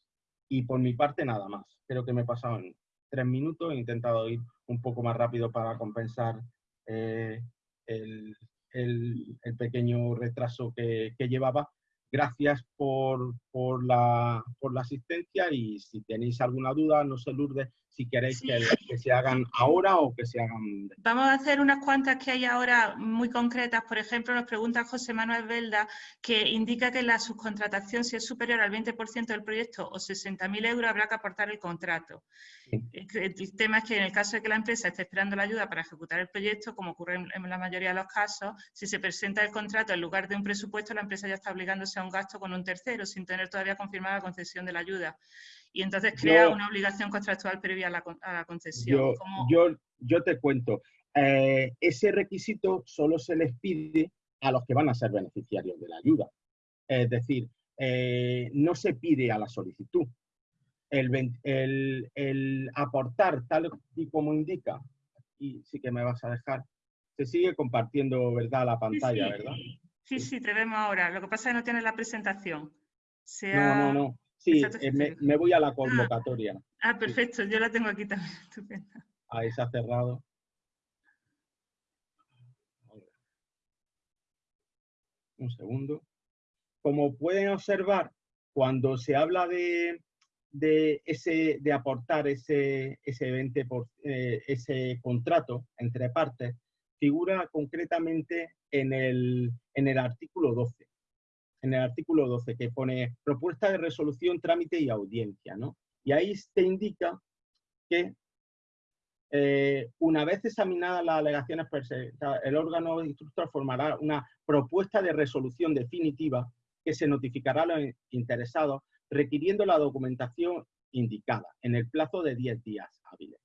Y por mi parte nada más. Creo que me he pasado en tres minutos, he intentado ir un poco más rápido para compensar eh, el, pequeño retraso que llevaba, Gracias por, por, la, por la asistencia y si tenéis alguna duda, no se Lourdes, si queréis que, se hagan ahora o que se hagan... Vamos a hacer unas cuantas que hay ahora muy concretas. Por ejemplo, nos pregunta José Manuel Velda que indica que la subcontratación, si es superior al 20% del proyecto o 60.000 euros, habrá que aportar el contrato. El tema es que en el caso de que la empresa esté esperando la ayuda para ejecutar el proyecto, como ocurre en la mayoría de los casos, si se presenta el contrato en lugar de un presupuesto, la empresa ya está obligándose a un gasto con un tercero sin tener todavía confirmada la concesión de la ayuda y entonces crea una obligación contractual previa a la, concesión. Yo, yo, te cuento, eh, ese requisito solo se les pide a los que van a ser beneficiarios de la ayuda. Es decir, eh, no se pide a la solicitud. El, el, aportar tal y como indica, y sí que me vas a dejar, se sigue compartiendo, ¿verdad?, la pantalla, ¿verdad? Sí, sí, te vemos ahora. Lo que pasa es que no tienes la presentación. No, no, no. Sí, eh, me, voy a la ah. convocatoria. Ah, perfecto, yo la tengo aquí también. Ahí se ha cerrado. Un segundo. Como pueden observar, cuando se habla de, ese, de aportar ese, ese, 20 por, eh, ese contrato entre partes, figura concretamente en el, en el artículo 12 en el artículo 12, que pone propuesta de resolución, trámite y audiencia, ¿no? Y ahí te indica que eh, una vez examinadas las alegaciones presentadas, el órgano instructor formará una propuesta de resolución definitiva que se notificará a los interesados requiriendo la documentación indicada en el plazo de 10 días hábiles.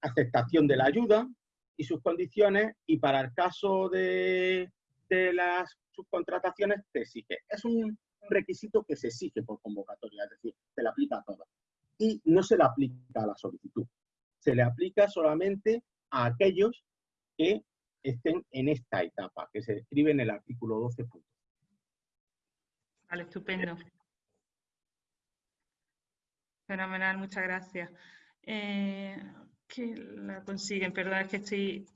Aceptación de la ayuda y sus condiciones y para el caso de, de las subcontrataciones te exige. Es un requisito que se exige por convocatoria, es decir, se le aplica a todas. Y no se le aplica a la solicitud. Se le aplica solamente a aquellos que estén en esta etapa, que se describe en el artículo 12. Vale, estupendo. Fenomenal, muchas gracias. Eh, que la consiguen, perdón, es que estoy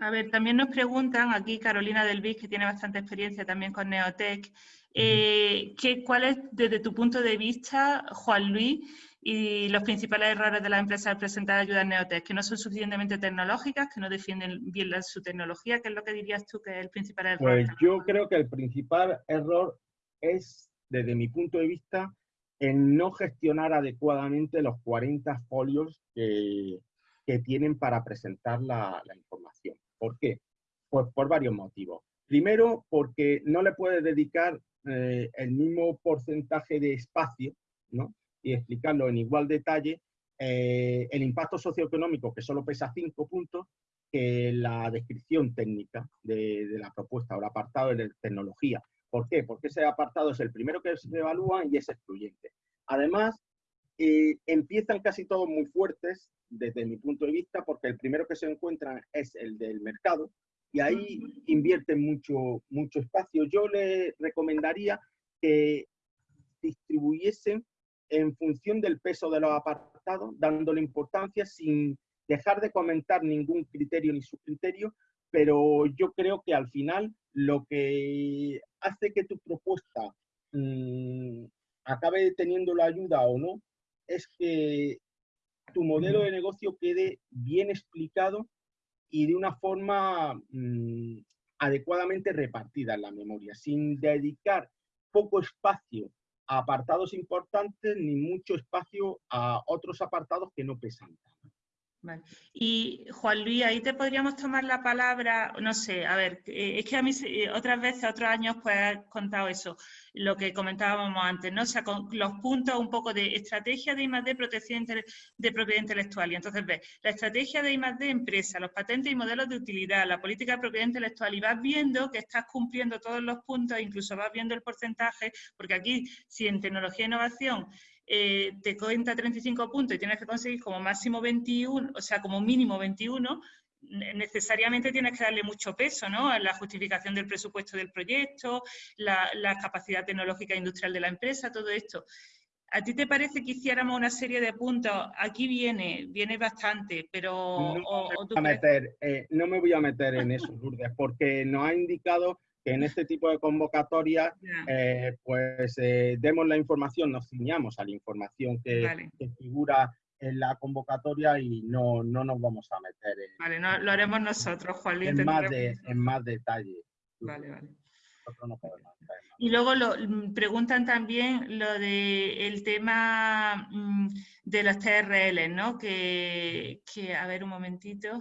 A ver, también nos preguntan aquí Carolina Del que tiene bastante experiencia también con Neotec, eh, ¿cuál es desde tu punto de vista, Juan Luis, y los principales errores de las empresas al presentar ayudas Neotec, que no son suficientemente tecnológicas, que no defienden bien su tecnología, ¿qué es lo que dirías tú que es el principal error? Pues yo creo que el principal error es, desde mi punto de vista, en no gestionar adecuadamente los 40 folios que, tienen para presentar la, información. ¿Por qué? Pues por varios motivos. Primero, porque no le puede dedicar eh, el mismo porcentaje de espacio, ¿no? Y explicarlo en igual detalle, eh, el impacto socioeconómico, que solo pesa 5 puntos, que la descripción técnica de, de la propuesta o el apartado de tecnología. ¿Por qué? Porque ese apartado es el primero que se evalúa y es excluyente. Además, eh, empiezan casi todos muy fuertes desde mi punto de vista, porque el primero que se encuentran es el del mercado y ahí invierten mucho, mucho espacio. Yo le recomendaría que distribuyesen en función del peso de los apartados, dándole importancia sin dejar de comentar ningún criterio ni subcriterio, pero yo creo que al final lo que hace que tu propuesta mm, acabe teniendo la ayuda o no, es que tu modelo de negocio quede bien explicado y de una forma mm, adecuadamente repartida en la memoria, sin dedicar poco espacio a apartados importantes ni mucho espacio a otros apartados que no pesan y Juan Luis, ahí te podríamos tomar la palabra, no sé, a ver, eh, es que a mí eh, otras veces, otros años, pues has contado eso, lo que comentábamos antes, ¿no? O sea, con los puntos un poco de estrategia de I+.D. protección de propiedad intelectual. Y entonces ves, la estrategia de I+.D. empresa, los patentes y modelos de utilidad, la política de propiedad intelectual, y vas viendo que estás cumpliendo todos los puntos, incluso vas viendo el porcentaje, porque aquí, si en tecnología e innovación eh, te cuenta 35 puntos y tienes que conseguir como máximo 21, o sea, como mínimo 21, necesariamente tienes que darle mucho peso ¿no? a la justificación del presupuesto del proyecto, la, capacidad tecnológica e industrial de la empresa, todo esto. ¿A ti te parece que hiciéramos una serie de puntos? Aquí viene, viene bastante, pero... No, me, eh, no me voy a meter en eso, Lourdes, porque nos ha indicado en este tipo de convocatorias, eh, pues eh, demos la información, nos ciñamos a la información que, figura en la convocatoria y no, no nos vamos a meter en, vale, no, lo haremos nosotros, Juan En, más, de, en más detalle. Vale, vale. y luego lo, mm, preguntan también lo de el tema mm, de las TRL, ¿no? Que, que, a ver un momentito.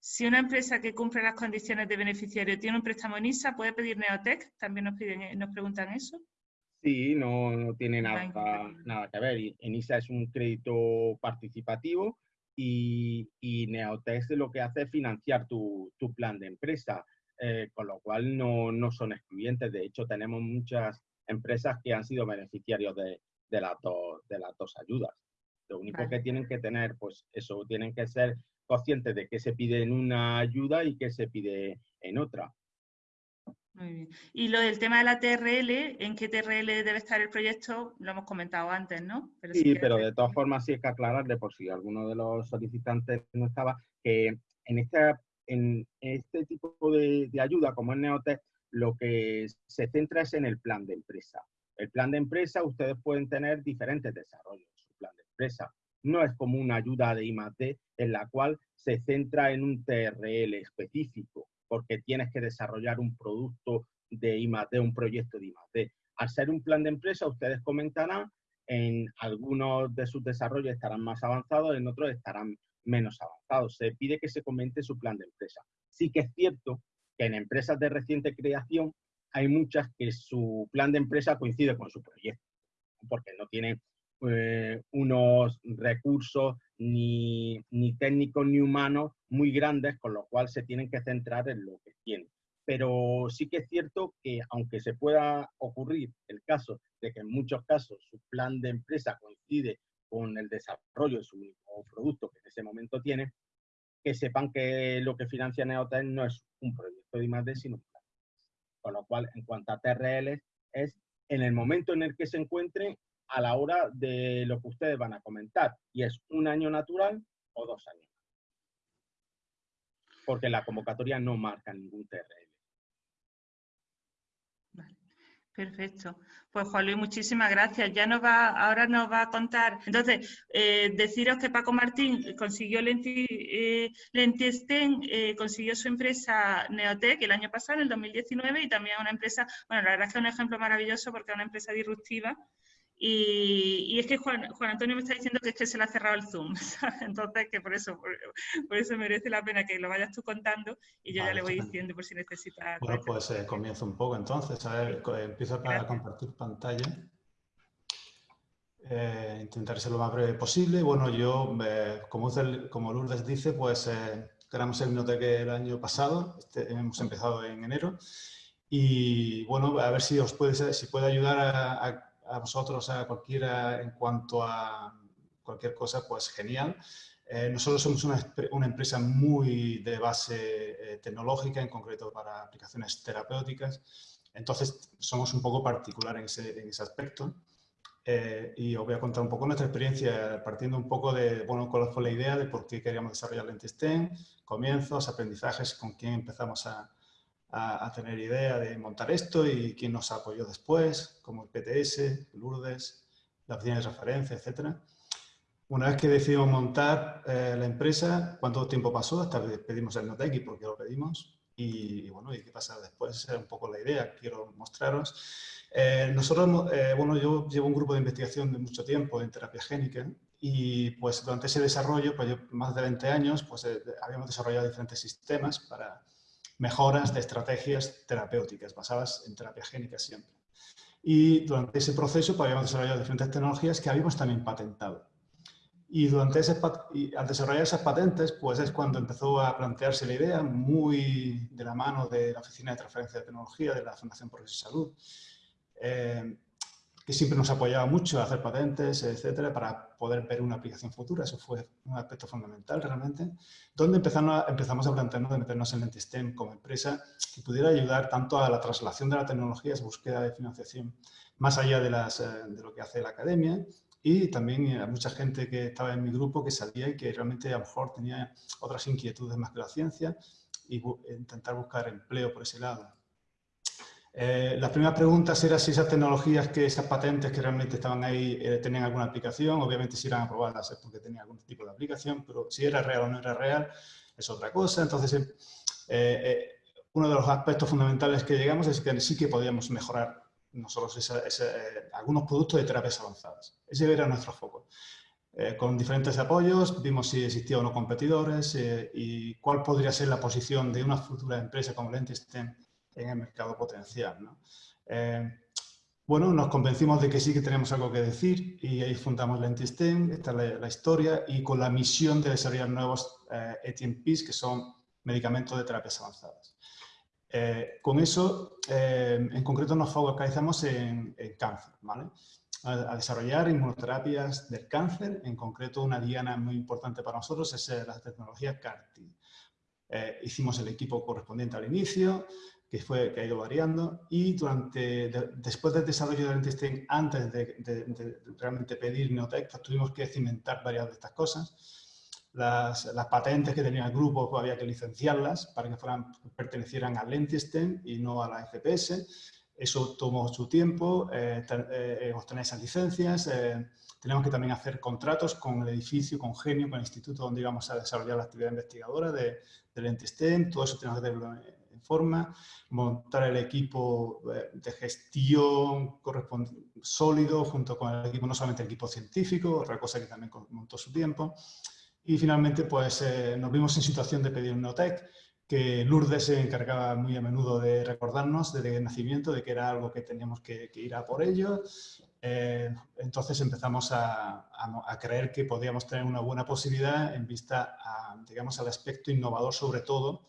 Si una empresa que cumple las condiciones de beneficiario tiene un préstamo en ISA, ¿puede pedir Neotec? También nos, piden, nos preguntan eso. Sí, no, tiene nada, nada que ver. En ISA es un crédito participativo y, y Neotec lo que hace es financiar tu, plan de empresa, eh, con lo cual no, son excluyentes. De hecho, tenemos muchas empresas que han sido beneficiarios de, las, dos, de las dos ayudas. Lo único que tienen que tener, pues eso, tienen que ser conscientes de qué se pide en una ayuda y qué se pide en otra. Muy bien. Y lo del tema de la TRL, ¿en qué TRL debe estar el proyecto? Lo hemos comentado antes, ¿no? sí, pero de todas formas sí hay que aclararle, por si alguno de los solicitantes no estaba, que en este, en este tipo de, de ayuda, como es Neotec, lo que se centra es en el plan de empresa. El plan de empresa, ustedes pueden tener diferentes desarrollos, su plan de empresa no es como una ayuda de I+.D. en la cual se centra en un TRL específico, porque tienes que desarrollar un producto de I+.D., un proyecto de I+.D. Al ser un plan de empresa, ustedes comentarán, en algunos de sus desarrollos estarán más avanzados, en otros estarán menos avanzados. Se pide que se comente su plan de empresa. Sí que es cierto que en empresas de reciente creación hay muchas que su plan de empresa coincide con su proyecto, porque no tienen eh, unos recursos ni, ni, técnicos ni humanos muy grandes, con lo cual se tienen que centrar en lo que tienen. Pero sí que es cierto que aunque se pueda ocurrir el caso de que en muchos casos su plan de empresa coincide con el desarrollo de su único producto que en ese momento tiene, que sepan que lo que financia Neotel no es un proyecto de I+.D., sino un plan. Con lo cual, en cuanto a TRL, es en el momento en el que se encuentre a la hora de lo que ustedes van a comentar, y es un año natural o dos años. Porque la convocatoria no marca ningún TRL. Perfecto. Pues Juan Luis, muchísimas gracias. Ya nos va, ahora nos va a contar. Entonces, eh, deciros que Paco Martín consiguió Lenti, eh, eh, consiguió su empresa Neotec el año pasado, en el 2019, y también una empresa, bueno, la verdad es que es un ejemplo maravilloso porque es una empresa disruptiva y, es que Juan, Antonio me está diciendo que es que se le ha cerrado el Zoom, entonces que por eso, por, eso merece la pena que lo vayas tú contando y yo ya le voy diciendo por si necesita. Bueno, pues eh, comienzo un poco entonces, a ver, empiezo a compartir pantalla. Eh, intentaré ser lo más breve posible. Bueno, yo, eh, como, como, Lourdes dice, pues eh, creamos el Minoteque el año pasado, este, hemos empezado en enero, y bueno, a ver si os puede, si puede ayudar a a vosotros, a cualquiera, en cuanto a cualquier cosa, pues genial. Eh, nosotros somos una, una, empresa muy de base eh, tecnológica, en concreto para aplicaciones terapéuticas, entonces somos un poco particular en ese, en ese aspecto. Eh, y os voy a contar un poco nuestra experiencia, partiendo un poco de, bueno, cuál fue la idea de por qué queríamos desarrollar Lentisten, comienzos, aprendizajes, con quién empezamos a, a, tener idea de montar esto y quién nos apoyó después, como el PTS, Lourdes, la oficina de referencia, etc. Una vez que decidimos montar eh, la empresa, ¿cuánto tiempo pasó? Hasta que pedimos el Noteki, porque lo pedimos. Y, bueno, ¿y qué pasa después? Esa era un poco la idea quiero mostraros. Eh, nosotros, eh, bueno, yo llevo un grupo de investigación de mucho tiempo en terapia génica y pues durante ese desarrollo, pues más de 20 años, pues habíamos desarrollado diferentes sistemas para mejoras de estrategias terapéuticas basadas en terapia génica siempre. Y durante ese proceso pues, habíamos desarrollado diferentes tecnologías que habíamos también patentado. Y, durante ese, al desarrollar esas patentes, pues es cuando empezó a plantearse la idea, muy de la mano de la Oficina de Transferencia de Tecnología de la Fundación Progreso y Salud, eh, que siempre nos apoyaba mucho a hacer patentes, etcétera, para poder ver una aplicación futura. Eso fue un aspecto fundamental realmente. Donde empezamos a, empezamos a plantearnos de meternos en Lentistem como empresa que pudiera ayudar tanto a la traslación de la tecnología, búsqueda de financiación, más allá de, las, eh, de lo que hace la academia, y también a mucha gente que estaba en mi grupo que sabía que realmente a lo mejor tenía otras inquietudes más que la ciencia y intentar buscar empleo por ese lado. Eh, las primeras preguntas eran si esas tecnologías, que esas patentes que realmente estaban ahí, eh, tenían alguna aplicación. Obviamente si eran aprobadas es porque tenían algún tipo de aplicación, pero si era real o no era real es otra cosa. Entonces, eh, uno de los aspectos fundamentales que llegamos es que sí que podíamos mejorar nosotros algunos productos de terapias avanzadas. Ese era nuestro foco. con diferentes apoyos, vimos si existían o no competidores y cuál podría ser la posición de una futura empresa como Lentistem en el mercado potencial. Eh, bueno, nos convencimos de que sí que tenemos algo que decir y ahí fundamos Lentistem, esta es la, historia, y con la misión de desarrollar nuevos eh, ETMPs, que son medicamentos de terapias avanzadas. Eh, con eso, eh, en concreto, nos focalizamos en, cáncer, ¿vale? A, desarrollar inmunoterapias del cáncer, en concreto una diana muy importante para nosotros es la tecnología CAR-T. hicimos el equipo correspondiente al inicio, que, fue, que ha ido variando y durante, después del desarrollo del testing, antes de, realmente pedir Neotech, pues tuvimos que cimentar varias de estas cosas. Las, las, patentes que tenía el grupo pues había que licenciarlas para que fueran, pertenecieran al Lentisten y no a la FPS. Eso tomó su tiempo, eh, eh, obtener esas licencias. Eh, tenemos que también hacer contratos con el edificio, con Genio, con el instituto donde íbamos a desarrollar la actividad investigadora de, del Lentisten. Todo eso tenemos que hacerlo forma, montar el equipo eh, de gestión sólido junto con el equipo, no solamente el equipo científico, otra cosa que también montó su tiempo. Y finalmente pues eh, nos vimos en situación de pedir un Notec, que Lourdes se encargaba muy a menudo de recordarnos desde el nacimiento de que era algo que teníamos que, ir a por ello. Eh, entonces empezamos a, a, creer que podíamos tener una buena posibilidad en vista a, digamos, al aspecto innovador sobre todo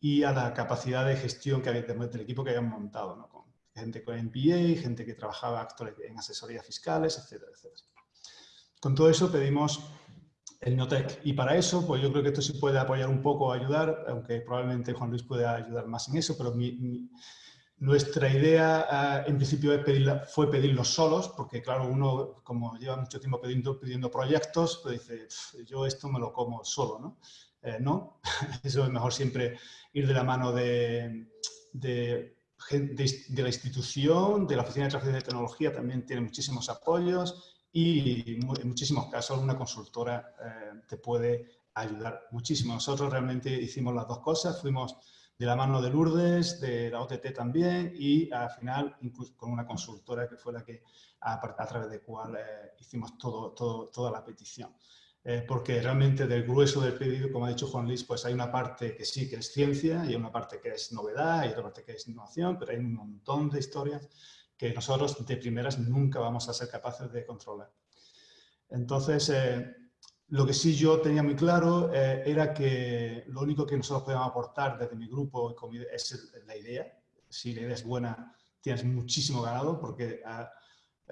y a la capacidad de gestión que había del equipo que habían montado, ¿no? con gente con MBA, gente que trabajaba en asesorías fiscales, etcétera, etcétera. Con todo eso pedimos el Notec y para eso, pues yo creo que esto sí puede apoyar un poco, ayudar, aunque probablemente Juan Luis pueda ayudar más en eso, pero nuestra idea ah, en principio fue pedirlos solos, porque claro, uno como lleva mucho tiempo pidiendo, pidiendo proyectos, pues dice, yo esto me lo como solo, ¿no? Eh, no, eso es mejor siempre ir de la mano de, de, la institución, de la Oficina de Transferencia de Tecnología también tiene muchísimos apoyos y en muchísimos casos una consultora eh, te puede ayudar muchísimo. Nosotros realmente hicimos las dos cosas, fuimos de la mano de Lourdes, de la OTT también y al final incluso con una consultora que fue la que a, través de cual eh, hicimos todo, todo, toda la petición. Eh, porque realmente del grueso del pedido, como ha dicho Juan Luis, pues hay una parte que sí que es ciencia y una parte que es novedad y otra parte que es innovación, pero hay un montón de historias que nosotros de primeras nunca vamos a ser capaces de controlar. Entonces, eh, lo que sí yo tenía muy claro eh, era que lo único que nosotros podíamos aportar desde mi grupo es la idea. Si la idea es buena, tienes muchísimo ganado porque... Ah,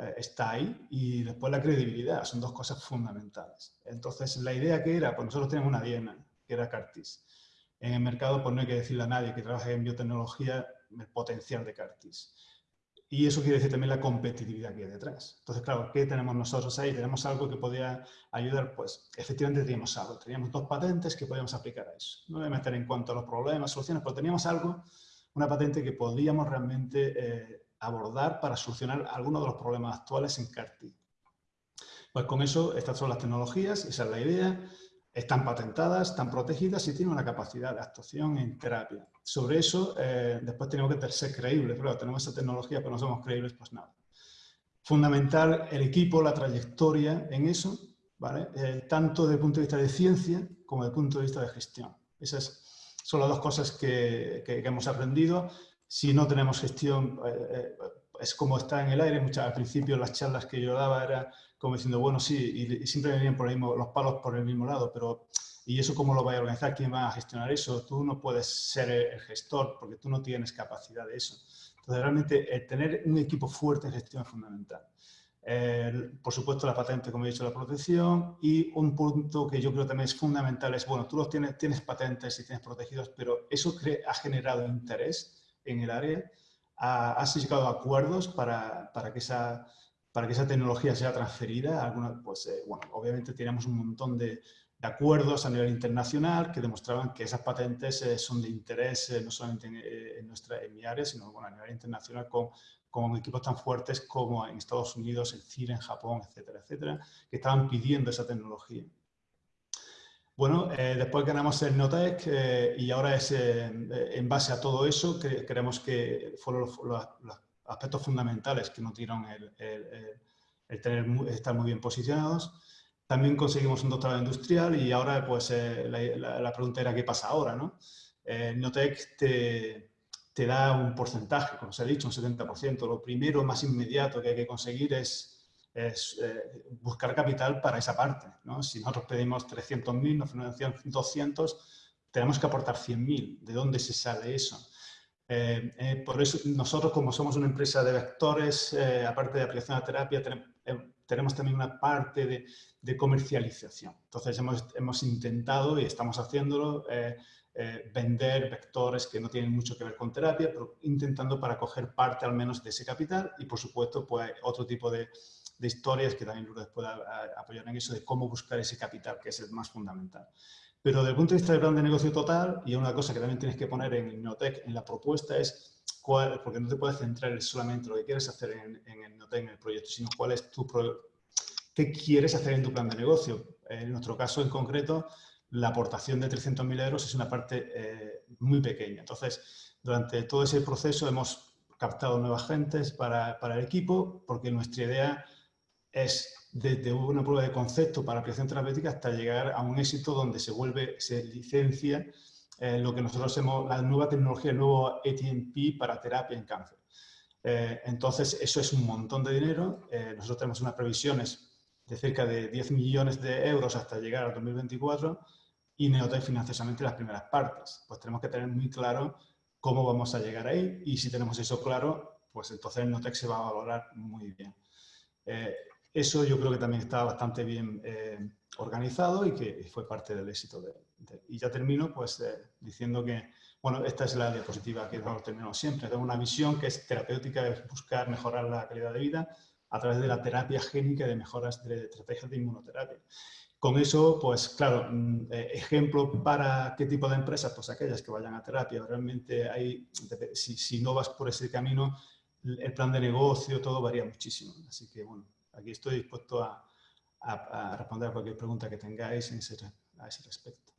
eh, está ahí y después la credibilidad, son dos cosas fundamentales. Entonces, la idea que era, pues nosotros tenemos una diena, que era Cartis. En el mercado, pues no hay que decirle a nadie que trabaje en biotecnología el potencial de Cartis. Y eso quiere decir también la competitividad que hay detrás. Entonces, claro, ¿qué tenemos nosotros ahí? Tenemos algo que podía ayudar, pues efectivamente teníamos algo. Teníamos dos patentes que podíamos aplicar a eso. No voy a meter en cuanto a los problemas, soluciones, pero teníamos algo, una patente que podíamos realmente eh, abordar para solucionar algunos de los problemas actuales en CARTI. Pues con eso, estas son las tecnologías, esa es la idea, están patentadas, están protegidas y tienen una capacidad de actuación en terapia. Sobre eso, eh, después tenemos que ser creíbles, pero tenemos esa tecnología, pero no somos creíbles, pues nada. Fundamental el equipo, la trayectoria en eso, ¿vale? Eh, tanto desde el punto de vista de ciencia como desde el punto de vista de gestión. Esas son las dos cosas que, que hemos aprendido si no tenemos gestión, eh, eh, es como está en el aire. Muchas, al principio las charlas que yo daba era como diciendo, bueno, sí, y, siempre venían por el mismo, los palos por el mismo lado, pero ¿y eso cómo lo va a organizar? ¿Quién va a gestionar eso? Tú no puedes ser el gestor porque tú no tienes capacidad de eso. Entonces, realmente, tener un equipo fuerte en gestión es fundamental. por supuesto, la patente, como he dicho, la protección y un punto que yo creo también es fundamental es, bueno, tú los tienes, tienes patentes y tienes protegidos, pero eso ha generado interés en el área, has llegado a acuerdos para, para, que esa, para que esa tecnología sea transferida. Alguna, pues, eh, bueno, obviamente tenemos un montón de, de, acuerdos a nivel internacional que demostraban que esas patentes eh, son de interés eh, no solamente en, nuestra, en mi área, sino bueno, a nivel internacional con, con equipos tan fuertes como en Estados Unidos, en Chile, en Japón, etcétera, etcétera, que estaban pidiendo esa tecnología. Bueno, eh, después ganamos el Notec eh, y ahora es eh, en base a todo eso que creemos que fueron los, aspectos fundamentales que nos dieron el, tener, estar muy bien posicionados. También conseguimos un doctorado industrial y ahora pues la, pregunta era qué pasa ahora, ¿no? Notec te, te da un porcentaje, como se ha dicho, un 70%. Lo primero, más inmediato que hay que conseguir es es eh, buscar capital para esa parte. ¿no? Si nosotros pedimos 300.000, nos financian 200, tenemos que aportar 100.000. ¿De dónde se sale eso? Eh, eh, por eso nosotros, como somos una empresa de vectores, aparte de aplicación a terapia, tenemos también una parte de, de comercialización. Entonces hemos, hemos, intentado y estamos haciéndolo vender vectores que no tienen mucho que ver con terapia, pero intentando para coger parte al menos de ese capital y por supuesto pues otro tipo de, de historias que también Lourdes pueda apoyar en eso, de cómo buscar ese capital, que es el más fundamental. Pero desde el punto de vista del plan de negocio total, y una cosa que también tienes que poner en Innotec, en la propuesta, es cuál, porque no te puedes centrar solamente en lo que quieres hacer en, en Innotec, en el proyecto, sino cuál es tu qué quieres hacer en tu plan de negocio. En nuestro caso en concreto, la aportación de 300.000 euros es una parte eh, muy pequeña. Entonces, durante todo ese proceso hemos captado nuevas gentes para, para el equipo, porque nuestra idea es desde una prueba de concepto para aplicación terapéutica hasta llegar a un éxito donde se vuelve, se licencia eh, lo que nosotros hacemos, la nueva tecnología, el nuevo ATMP para terapia en cáncer. Eh, entonces, eso es un montón de dinero. Eh, nosotros tenemos unas previsiones de cerca de 10 millones de euros hasta llegar al 2024 y Neotec financia las primeras partes. Pues tenemos que tener muy claro cómo vamos a llegar ahí y si tenemos eso claro, pues entonces Neotec se va a valorar muy bien. Eso yo creo que también está bastante bien eh, organizado y que fue parte del éxito. De, y ya termino pues eh, diciendo que, bueno, esta es la diapositiva que nosotros terminamos siempre. Tengo una visión que es terapéutica, es buscar mejorar la calidad de vida a través de la terapia génica y de mejoras de estrategias de inmunoterapia. Con eso, pues claro, mm, eh, ejemplo para qué tipo de empresas, pues aquellas que vayan a terapia. Realmente hay, si, si no vas por ese camino, el plan de negocio, todo varía muchísimo. Así que bueno, aquí estoy dispuesto a, responder a cualquier pregunta que tengáis en a ese respecto.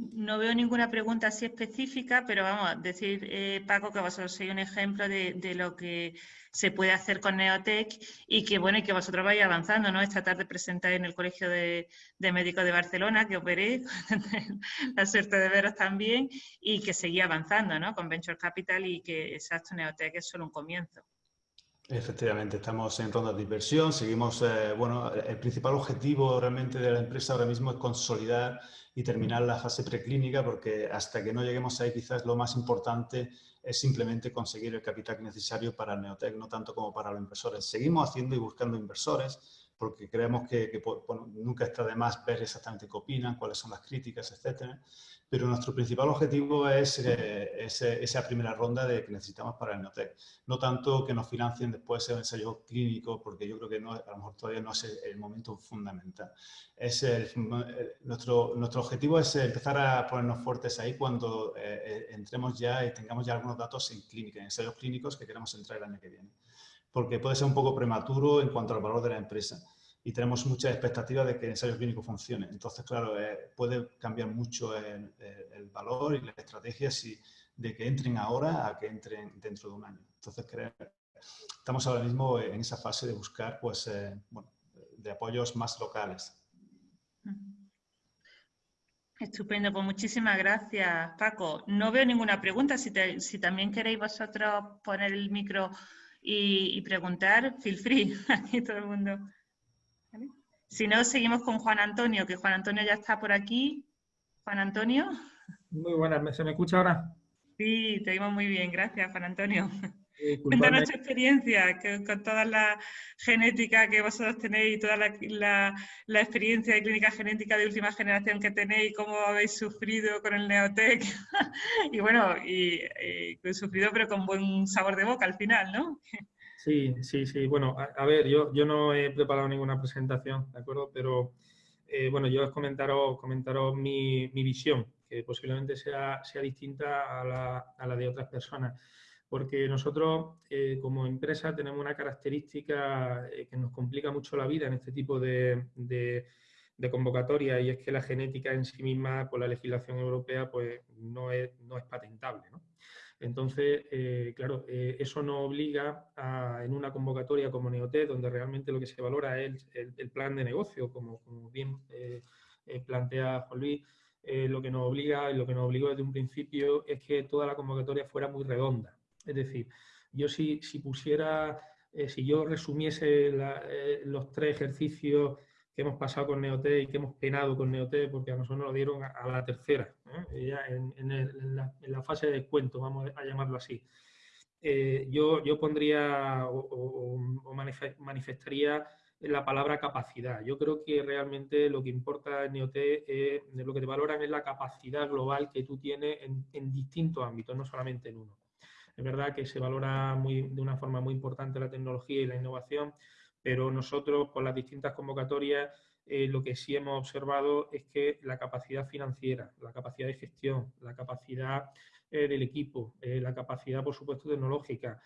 No veo ninguna pregunta así específica, pero vamos a decir, eh, Paco, que vosotros sois un ejemplo de, lo que se puede hacer con Neotec y que bueno, y que vosotros vais avanzando, ¿no? Esta tarde presentáis en el Colegio de, Médicos de Barcelona, que os veréis, la suerte de veros también, y que seguís avanzando, ¿no? Con Venture Capital y que exacto Neotec es solo un comienzo. Efectivamente, estamos en ronda de inversión, seguimos, eh, bueno, el principal objetivo realmente de la empresa ahora mismo es consolidar y terminar la fase preclínica porque hasta que no lleguemos ahí quizás lo más importante es simplemente conseguir el capital necesario para el Neotec, no tanto como para los inversores. Seguimos haciendo y buscando inversores porque creemos que, nunca está de más ver exactamente qué opinan, cuáles son las críticas, etcétera pero nuestro principal objetivo es eh, esa primera ronda de que necesitamos para el Neotec. No tanto que nos financien después el ensayo clínico, porque yo creo que a lo mejor todavía no es el, momento fundamental. Es nuestro, nuestro objetivo es empezar a ponernos fuertes ahí cuando eh, eh, entremos ya y tengamos ya algunos datos en clínica, en ensayos clínicos que queremos entrar el año que viene. Porque puede ser un poco prematuro en cuanto al valor de la empresa y tenemos muchas expectativas de que el ensayo clínico funcione. Entonces, claro, eh, puede cambiar mucho el, valor y la estrategia si, de que entren ahora a que entren dentro de un año. Entonces, estamos ahora mismo en esa fase de buscar pues, eh, de apoyos más locales. Estupendo, pues muchísimas gracias, Paco. No veo ninguna pregunta. Si, también queréis vosotros poner el micro y preguntar, feel free. Aquí todo el mundo. Si no, seguimos con Juan Antonio, que Juan Antonio ya está por aquí. Juan Antonio. Muy buenas, ¿se me escucha ahora? Sí, te oímos muy bien, gracias Juan Antonio. Cuéntanos tu experiencia con toda la genética que vosotros tenéis y toda la, experiencia de clínica genética de última generación que tenéis, cómo habéis sufrido con el Neotec. y bueno, y, y, sufrido pero con buen sabor de boca al final, ¿no? Sí, sí, sí. Bueno, a, ver, yo, yo no he preparado ninguna presentación, ¿de acuerdo? Pero, eh, bueno, yo os comentaros, comentaros mi, visión, que posiblemente sea, sea distinta a la, a la de otras personas. Porque nosotros, eh, como empresa, tenemos una característica eh, que nos complica mucho la vida en este tipo de, de, de convocatoria y es que la genética en sí misma, por la legislación europea, pues no es, no es patentable, ¿no? Entonces, eh, claro, eh, eso nos obliga a, en una convocatoria como Neotet, donde realmente lo que se valora es el, plan de negocio, como, bien eh, plantea Juan Luis, lo que nos obliga, lo que nos obligó desde un principio es que toda la convocatoria fuera muy redonda. Es decir, yo si, si pusiera, si yo resumiese los tres ejercicios que hemos pasado con Neote y que hemos penado con Neote porque a nosotros nos lo dieron a, la tercera, ya en, la, fase de descuento, vamos a llamarlo así. Eh, yo, yo pondría o, manifestaría la palabra capacidad. Yo creo que realmente lo que importa en Neote, es, lo que te valoran es la capacidad global que tú tienes en, distintos ámbitos, no solamente en uno. Es verdad que se valora muy, de una forma muy importante la tecnología y la innovación, pero nosotros con las distintas convocatorias eh, lo que sí hemos observado es que la capacidad financiera, la capacidad de gestión, la capacidad eh, del equipo, eh, la capacidad, por supuesto, tecnológica,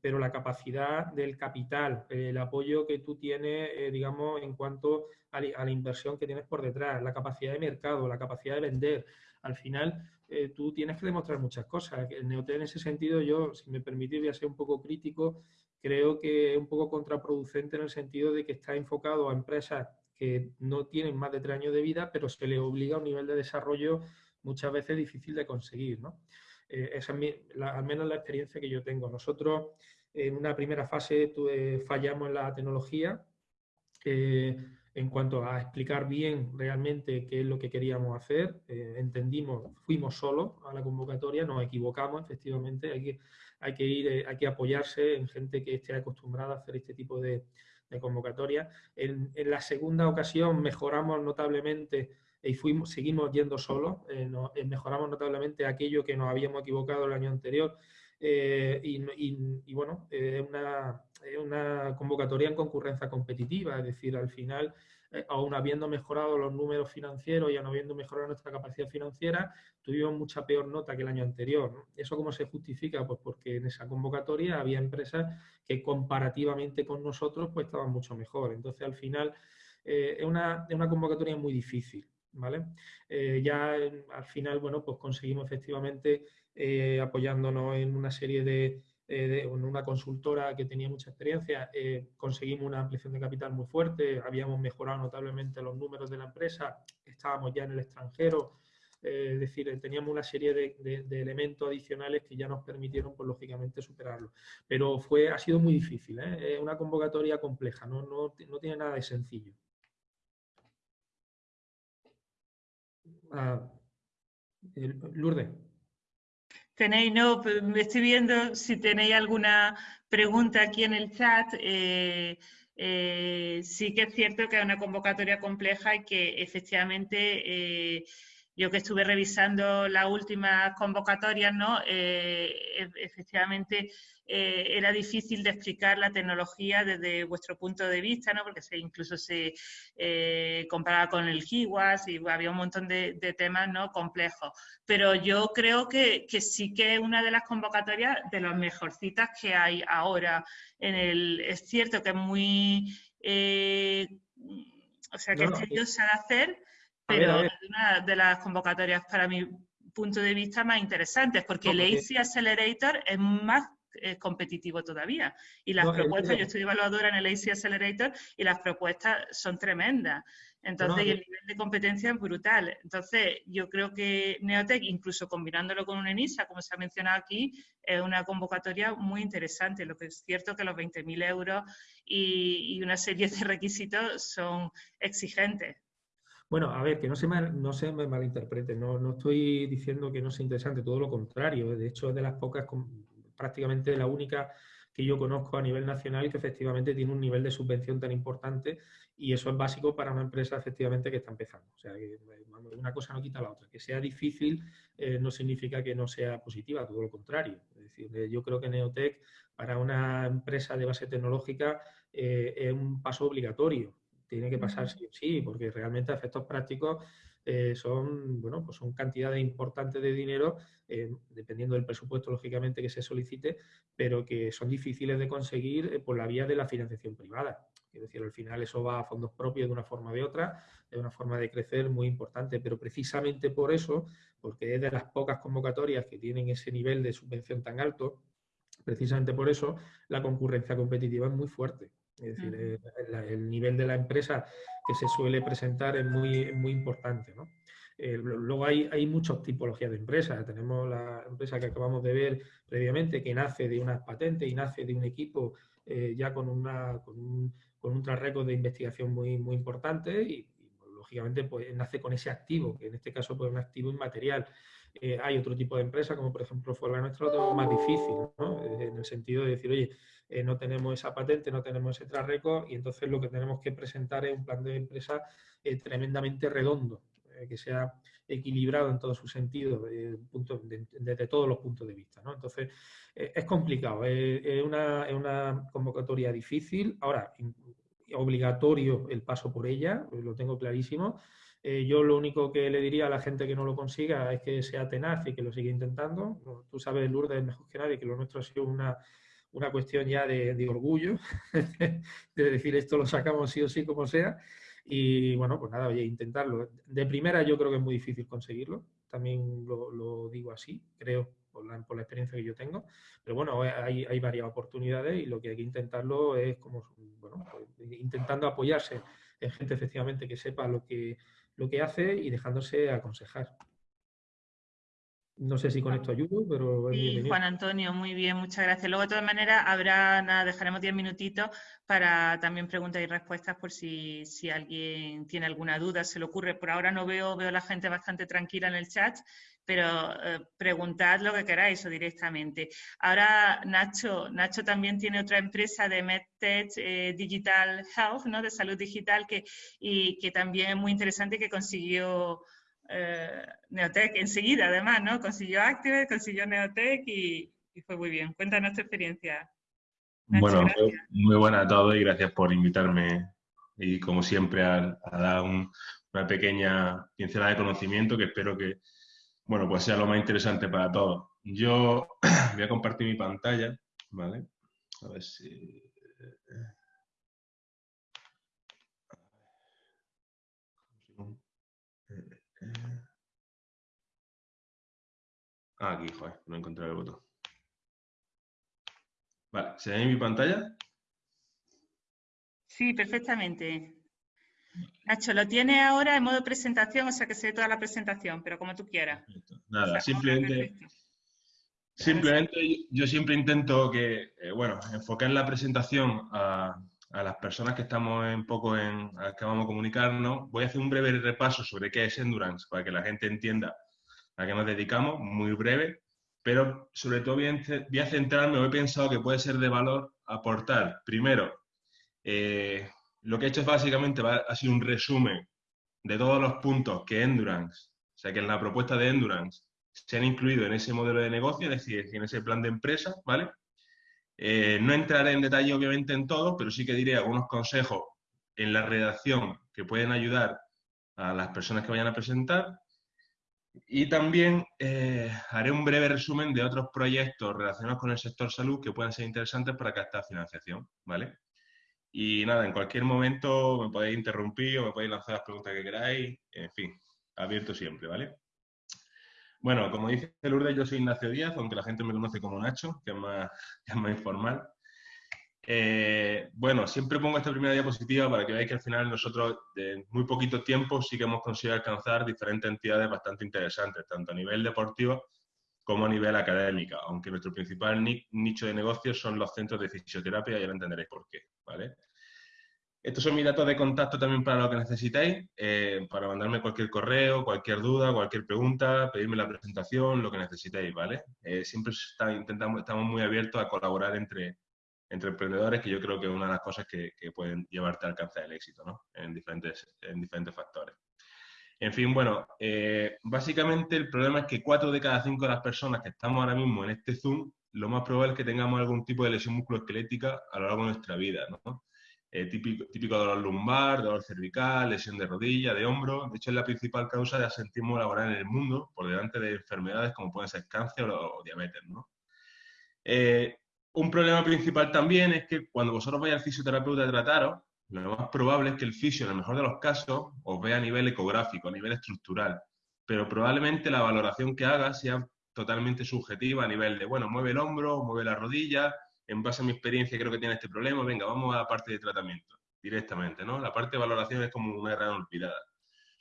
pero la capacidad del capital, el apoyo que tú tienes, digamos, en cuanto a, la inversión que tienes por detrás, la capacidad de mercado, la capacidad de vender. Al final, tú tienes que demostrar muchas cosas. El Neotel, en ese sentido, yo, si me permitís, voy a ser un poco crítico, creo que es un poco contraproducente en el sentido de que está enfocado a empresas que no tienen más de tres años de vida, pero se les obliga a un nivel de desarrollo muchas veces difícil de conseguir. ¿no? Eh, esa es al menos la experiencia que yo tengo. Nosotros en una primera fase fallamos en la tecnología eh, en cuanto a explicar bien realmente qué es lo que queríamos hacer. Eh, entendimos, fuimos solos a la convocatoria, nos equivocamos efectivamente, hay que hay que ir, eh, hay que apoyarse en gente que esté acostumbrada a hacer este tipo de, convocatoria. En, la segunda ocasión mejoramos notablemente y fuimos, seguimos yendo solos, eh, eh, mejoramos notablemente aquello que nos habíamos equivocado el año anterior y, bueno, es una, una convocatoria en concurrencia competitiva, es decir, al final eh, aún habiendo mejorado los números financieros y aún habiendo mejorado nuestra capacidad financiera, tuvimos mucha peor nota que el año anterior. ¿Eso cómo se justifica? Pues porque en esa convocatoria había empresas que comparativamente con nosotros pues estaban mucho mejor. Entonces, al final, eh, es, una, convocatoria muy difícil. ¿Vale? Eh, ya al final, bueno, pues conseguimos efectivamente, apoyándonos en una serie de, eh, una consultora que tenía mucha experiencia, eh, conseguimos una ampliación de capital muy fuerte, habíamos mejorado notablemente los números de la empresa, estábamos ya en el extranjero, eh, es decir, teníamos una serie de, elementos adicionales que ya nos permitieron, pues lógicamente, superarlo. Pero fue, ha sido muy difícil, es una convocatoria compleja, no, no, no, tiene nada de sencillo. Ah, Lourdes. Tenéis, no, me estoy viendo si tenéis alguna pregunta aquí en el chat. Eh, eh, sí que es cierto que es una convocatoria compleja y que efectivamente eh, yo que estuve revisando las últimas convocatorias, ¿no? E, efectivamente eh, era difícil de explicar la tecnología desde vuestro punto de vista, ¿no? porque se, incluso se eh, comparaba con el GIWAS y había un montón de, temas ¿no? complejos. Pero yo creo que, sí que es una de las convocatorias de las mejorcitas que hay ahora. En el, es cierto que es muy... Eh, o sea, que es tediosa de hacer, pero es una de las convocatorias para mi punto de vista más interesantes, porque el AC Accelerator es más es competitivo todavía. Y las propuestas, yo estoy evaluadora en el AC Accelerator y las propuestas son tremendas. Entonces, el nivel de competencia es brutal. Entonces, yo creo que Neotech, incluso combinándolo con un ENISA, como se ha mencionado aquí, es una convocatoria muy interesante. Lo que es cierto que los 20.000 euros y, y, una serie de requisitos son exigentes. Bueno, a ver, que no se, no se me malinterprete, no, estoy diciendo que no sea interesante, todo lo contrario. De hecho, es de las pocas prácticamente la única que yo conozco a nivel nacional que efectivamente tiene un nivel de subvención tan importante y eso es básico para una empresa efectivamente que está empezando. O sea, que una cosa no quita la otra. Que sea difícil eh, no significa que no sea positiva, todo lo contrario. Es decir, eh, yo creo que Neotech para una empresa de base tecnológica eh, es un paso obligatorio. Tiene que pasar sí o sí, porque realmente a efectos prácticos eh, son, bueno, pues son cantidades importantes de dinero, eh, dependiendo del presupuesto, lógicamente, que se solicite, pero que son difíciles de conseguir eh, por la vía de la financiación privada. Es decir, al final eso va a fondos propios de una forma o de otra, es una forma de crecer muy importante, pero precisamente por eso, porque es de las pocas convocatorias que tienen ese nivel de subvención tan alto, precisamente por eso la concurrencia competitiva es muy fuerte. Es decir, el, nivel de la empresa que se suele presentar es muy, muy importante. Eh, luego hay, hay muchas tipologías de empresas. Tenemos la empresa que acabamos de ver previamente, que nace de unas patentes y nace de un equipo eh, ya con, una, con, un, con un de investigación muy, muy importante y, lógicamente pues, nace con ese activo, que en este caso pues, es un activo inmaterial. Eh, hay otro tipo de empresa, como por ejemplo fue la nuestra, lo más difícil, en el sentido de decir, oye, eh, no tenemos esa patente, no tenemos ese track y entonces lo que tenemos que presentar es un plan de empresa eh, tremendamente redondo, eh, que sea equilibrado en todo su sentido, desde todos los puntos de vista. Entonces, es complicado, es una, convocatoria difícil. Ahora, obligatorio el paso por ella, lo tengo clarísimo. Yo lo único que le diría a la gente que no lo consiga es que sea tenaz y que lo siga intentando. Tú sabes, Lourdes, mejor que nadie, que lo nuestro ha sido una, una cuestión ya de, orgullo, de decir esto lo sacamos sí o sí como sea. Y bueno, pues nada, oye, intentarlo. De primera yo creo que es muy difícil conseguirlo, también lo, digo así, creo, por la, por la, experiencia que yo tengo. Pero bueno, hay, hay, varias oportunidades y lo que hay que intentarlo es como, bueno, pues, intentando apoyarse en gente efectivamente que sepa lo que, lo que hace y dejándose aconsejar. No sé si con esto ayudo, pero... Sí, Juan Antonio, muy bien, muchas gracias. Luego, de todas maneras, habrá, nada, dejaremos diez minutitos para también preguntas y respuestas por si, alguien tiene alguna duda, se le ocurre. Por ahora no veo, veo a la gente bastante tranquila en el chat, pero eh, preguntad lo que queráis o directamente. Ahora, Nacho, Nacho también tiene otra empresa de MedTech eh, Digital Health, ¿no? de salud digital, que, y que también es muy interesante que consiguió eh, Neotech enseguida, además, ¿no? Consiguió Active, consiguió Neotech y, y fue muy bien. Cuéntanos tu experiencia. bueno, muy buena a todos y gracias por invitarme y como siempre a, dar una pequeña pincelada de conocimiento que espero que bueno, pues sea lo más interesante para todos. Yo voy a compartir mi pantalla, ¿vale? A ver si... Ah, aquí, joder, no he encontrado el botón. Vale, ¿se ve mi pantalla? Sí, perfectamente. Nacho, lo tiene ahora en modo presentación, o sea que se ve toda la presentación, pero como tú quieras. Nada, simplemente, simplemente yo siempre intento que, eh, bueno, enfocar la presentación a, las personas que estamos un poco en, a las que vamos a comunicarnos. Voy a hacer un breve repaso sobre qué es Endurance, para que la gente entienda a qué nos dedicamos, muy breve, pero sobre todo voy a, centrarme, he pensado que puede ser de valor aportar, primero, eh, lo que he hecho es básicamente ha sido un resumen de todos los puntos que Endurance, o sea, que en la propuesta de Endurance se han incluido en ese modelo de negocio, es decir, en ese plan de empresa, ¿vale? Eh, no entraré en detalle, obviamente, en todo, pero sí que diré algunos consejos en la redacción que pueden ayudar a las personas que vayan a presentar. Y también eh, haré un breve resumen de otros proyectos relacionados con el sector salud que pueden ser interesantes para captar financiación, ¿vale? Y nada, en cualquier momento me podéis interrumpir o me podéis lanzar las preguntas que queráis. En fin, abierto siempre, ¿vale? Bueno, como dice Lourdes, yo soy Ignacio Díaz, aunque la gente me conoce como Nacho, que es más, más informal. Eh, bueno, siempre pongo esta primera diapositiva para que veáis que al final nosotros, en muy poquito tiempo, sí que hemos conseguido alcanzar diferentes entidades bastante interesantes, tanto a nivel deportivo como a nivel académico, aunque nuestro principal nicho de negocio son los centros de fisioterapia y ahora entenderéis por qué, ¿vale? Estos son mis datos de contacto también para lo que necesitéis, eh, para mandarme cualquier correo, cualquier duda, cualquier pregunta, pedirme la presentación, lo que necesitéis, ¿vale? Eh, siempre intentamos, estamos muy abiertos a colaborar entre, emprendedores, que yo creo que es una de las cosas que, pueden llevarte a alcanzar el éxito, ¿no? En en diferentes factores. En fin, bueno, eh, básicamente el problema es que cuatro de cada cinco de las personas que estamos ahora mismo en este Zoom, lo más probable es que tengamos algún tipo de lesión musculoesquelética a lo largo de nuestra vida, ¿no? Eh, típico, dolor lumbar, dolor cervical, lesión de rodilla, de hombro. De hecho, es la principal causa de asentismo laboral en el mundo, por delante de enfermedades como pueden ser cáncer o, diabetes. Eh, un problema principal también es que cuando vosotros vais al fisioterapeuta a trataros, lo más probable es que el fisio, en el mejor de los casos, os vea a nivel ecográfico, a nivel estructural, pero probablemente la valoración que haga sea totalmente subjetiva a nivel de, bueno, mueve el hombro, mueve la rodilla, en base a mi experiencia creo que tiene este problema, venga, vamos a la parte de tratamiento directamente, ¿no? La parte de valoración es como una gran olvidada.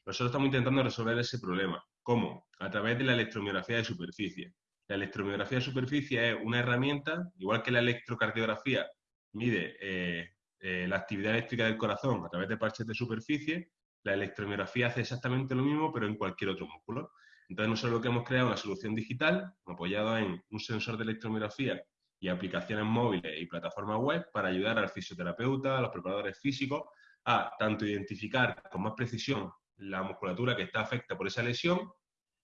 Nosotros estamos intentando resolver ese problema. ¿Cómo? A través de la electromiografía de superficie. La electromiografía de superficie es una herramienta, igual que la electrocardiografía mide eh, eh, la actividad eléctrica del corazón a través de parches de superficie, la electromiografía hace exactamente lo mismo, pero en cualquier otro músculo. Entonces, nosotros lo que hemos creado es una solución digital, apoyado en un sensor de electromiografía y aplicaciones móviles y plataformas web para ayudar al fisioterapeuta, a los preparadores físicos, a tanto identificar con más precisión la musculatura que está afecta por esa lesión.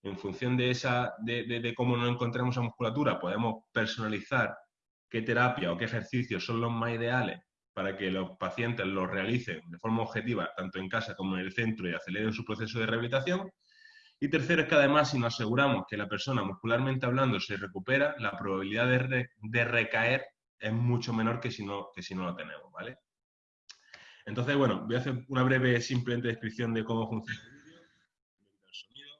En función de, esa, de, de cómo nos encontramos esa musculatura, podemos personalizar qué terapia o qué ejercicios son los más ideales para que los pacientes lo realicen de forma objetiva, tanto en casa como en el centro, y aceleren su proceso de rehabilitación. Y tercero es que además, si nos aseguramos que la persona muscularmente hablando se recupera, la probabilidad de, recaer es mucho menor que si, no, que si no lo tenemos, ¿vale? Entonces, bueno, voy a hacer una breve, simplemente descripción de cómo funciona el sonido.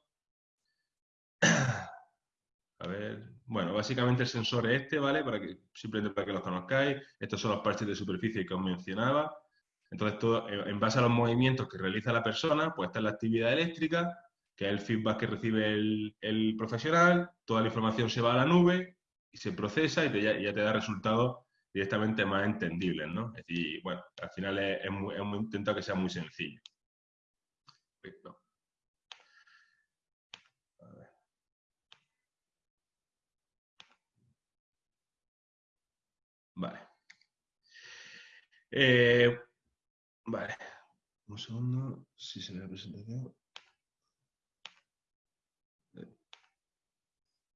A ver, bueno, básicamente el sensor es este, ¿vale? Para que, simplemente para que los conozcáis. Estos son los parches de superficie que os mencionaba. Entonces, todo, en base a los movimientos que realiza la persona, pues está la actividad eléctrica, que es el feedback que recibe el, profesional, toda la información se va a la nube y se procesa y ya, te da resultados directamente más entendibles, ¿no? Es decir, bueno, al final es, muy, intentado que sea muy sencillo. Perfecto. Vale. Eh, vale. Un segundo, si se ve la presentación.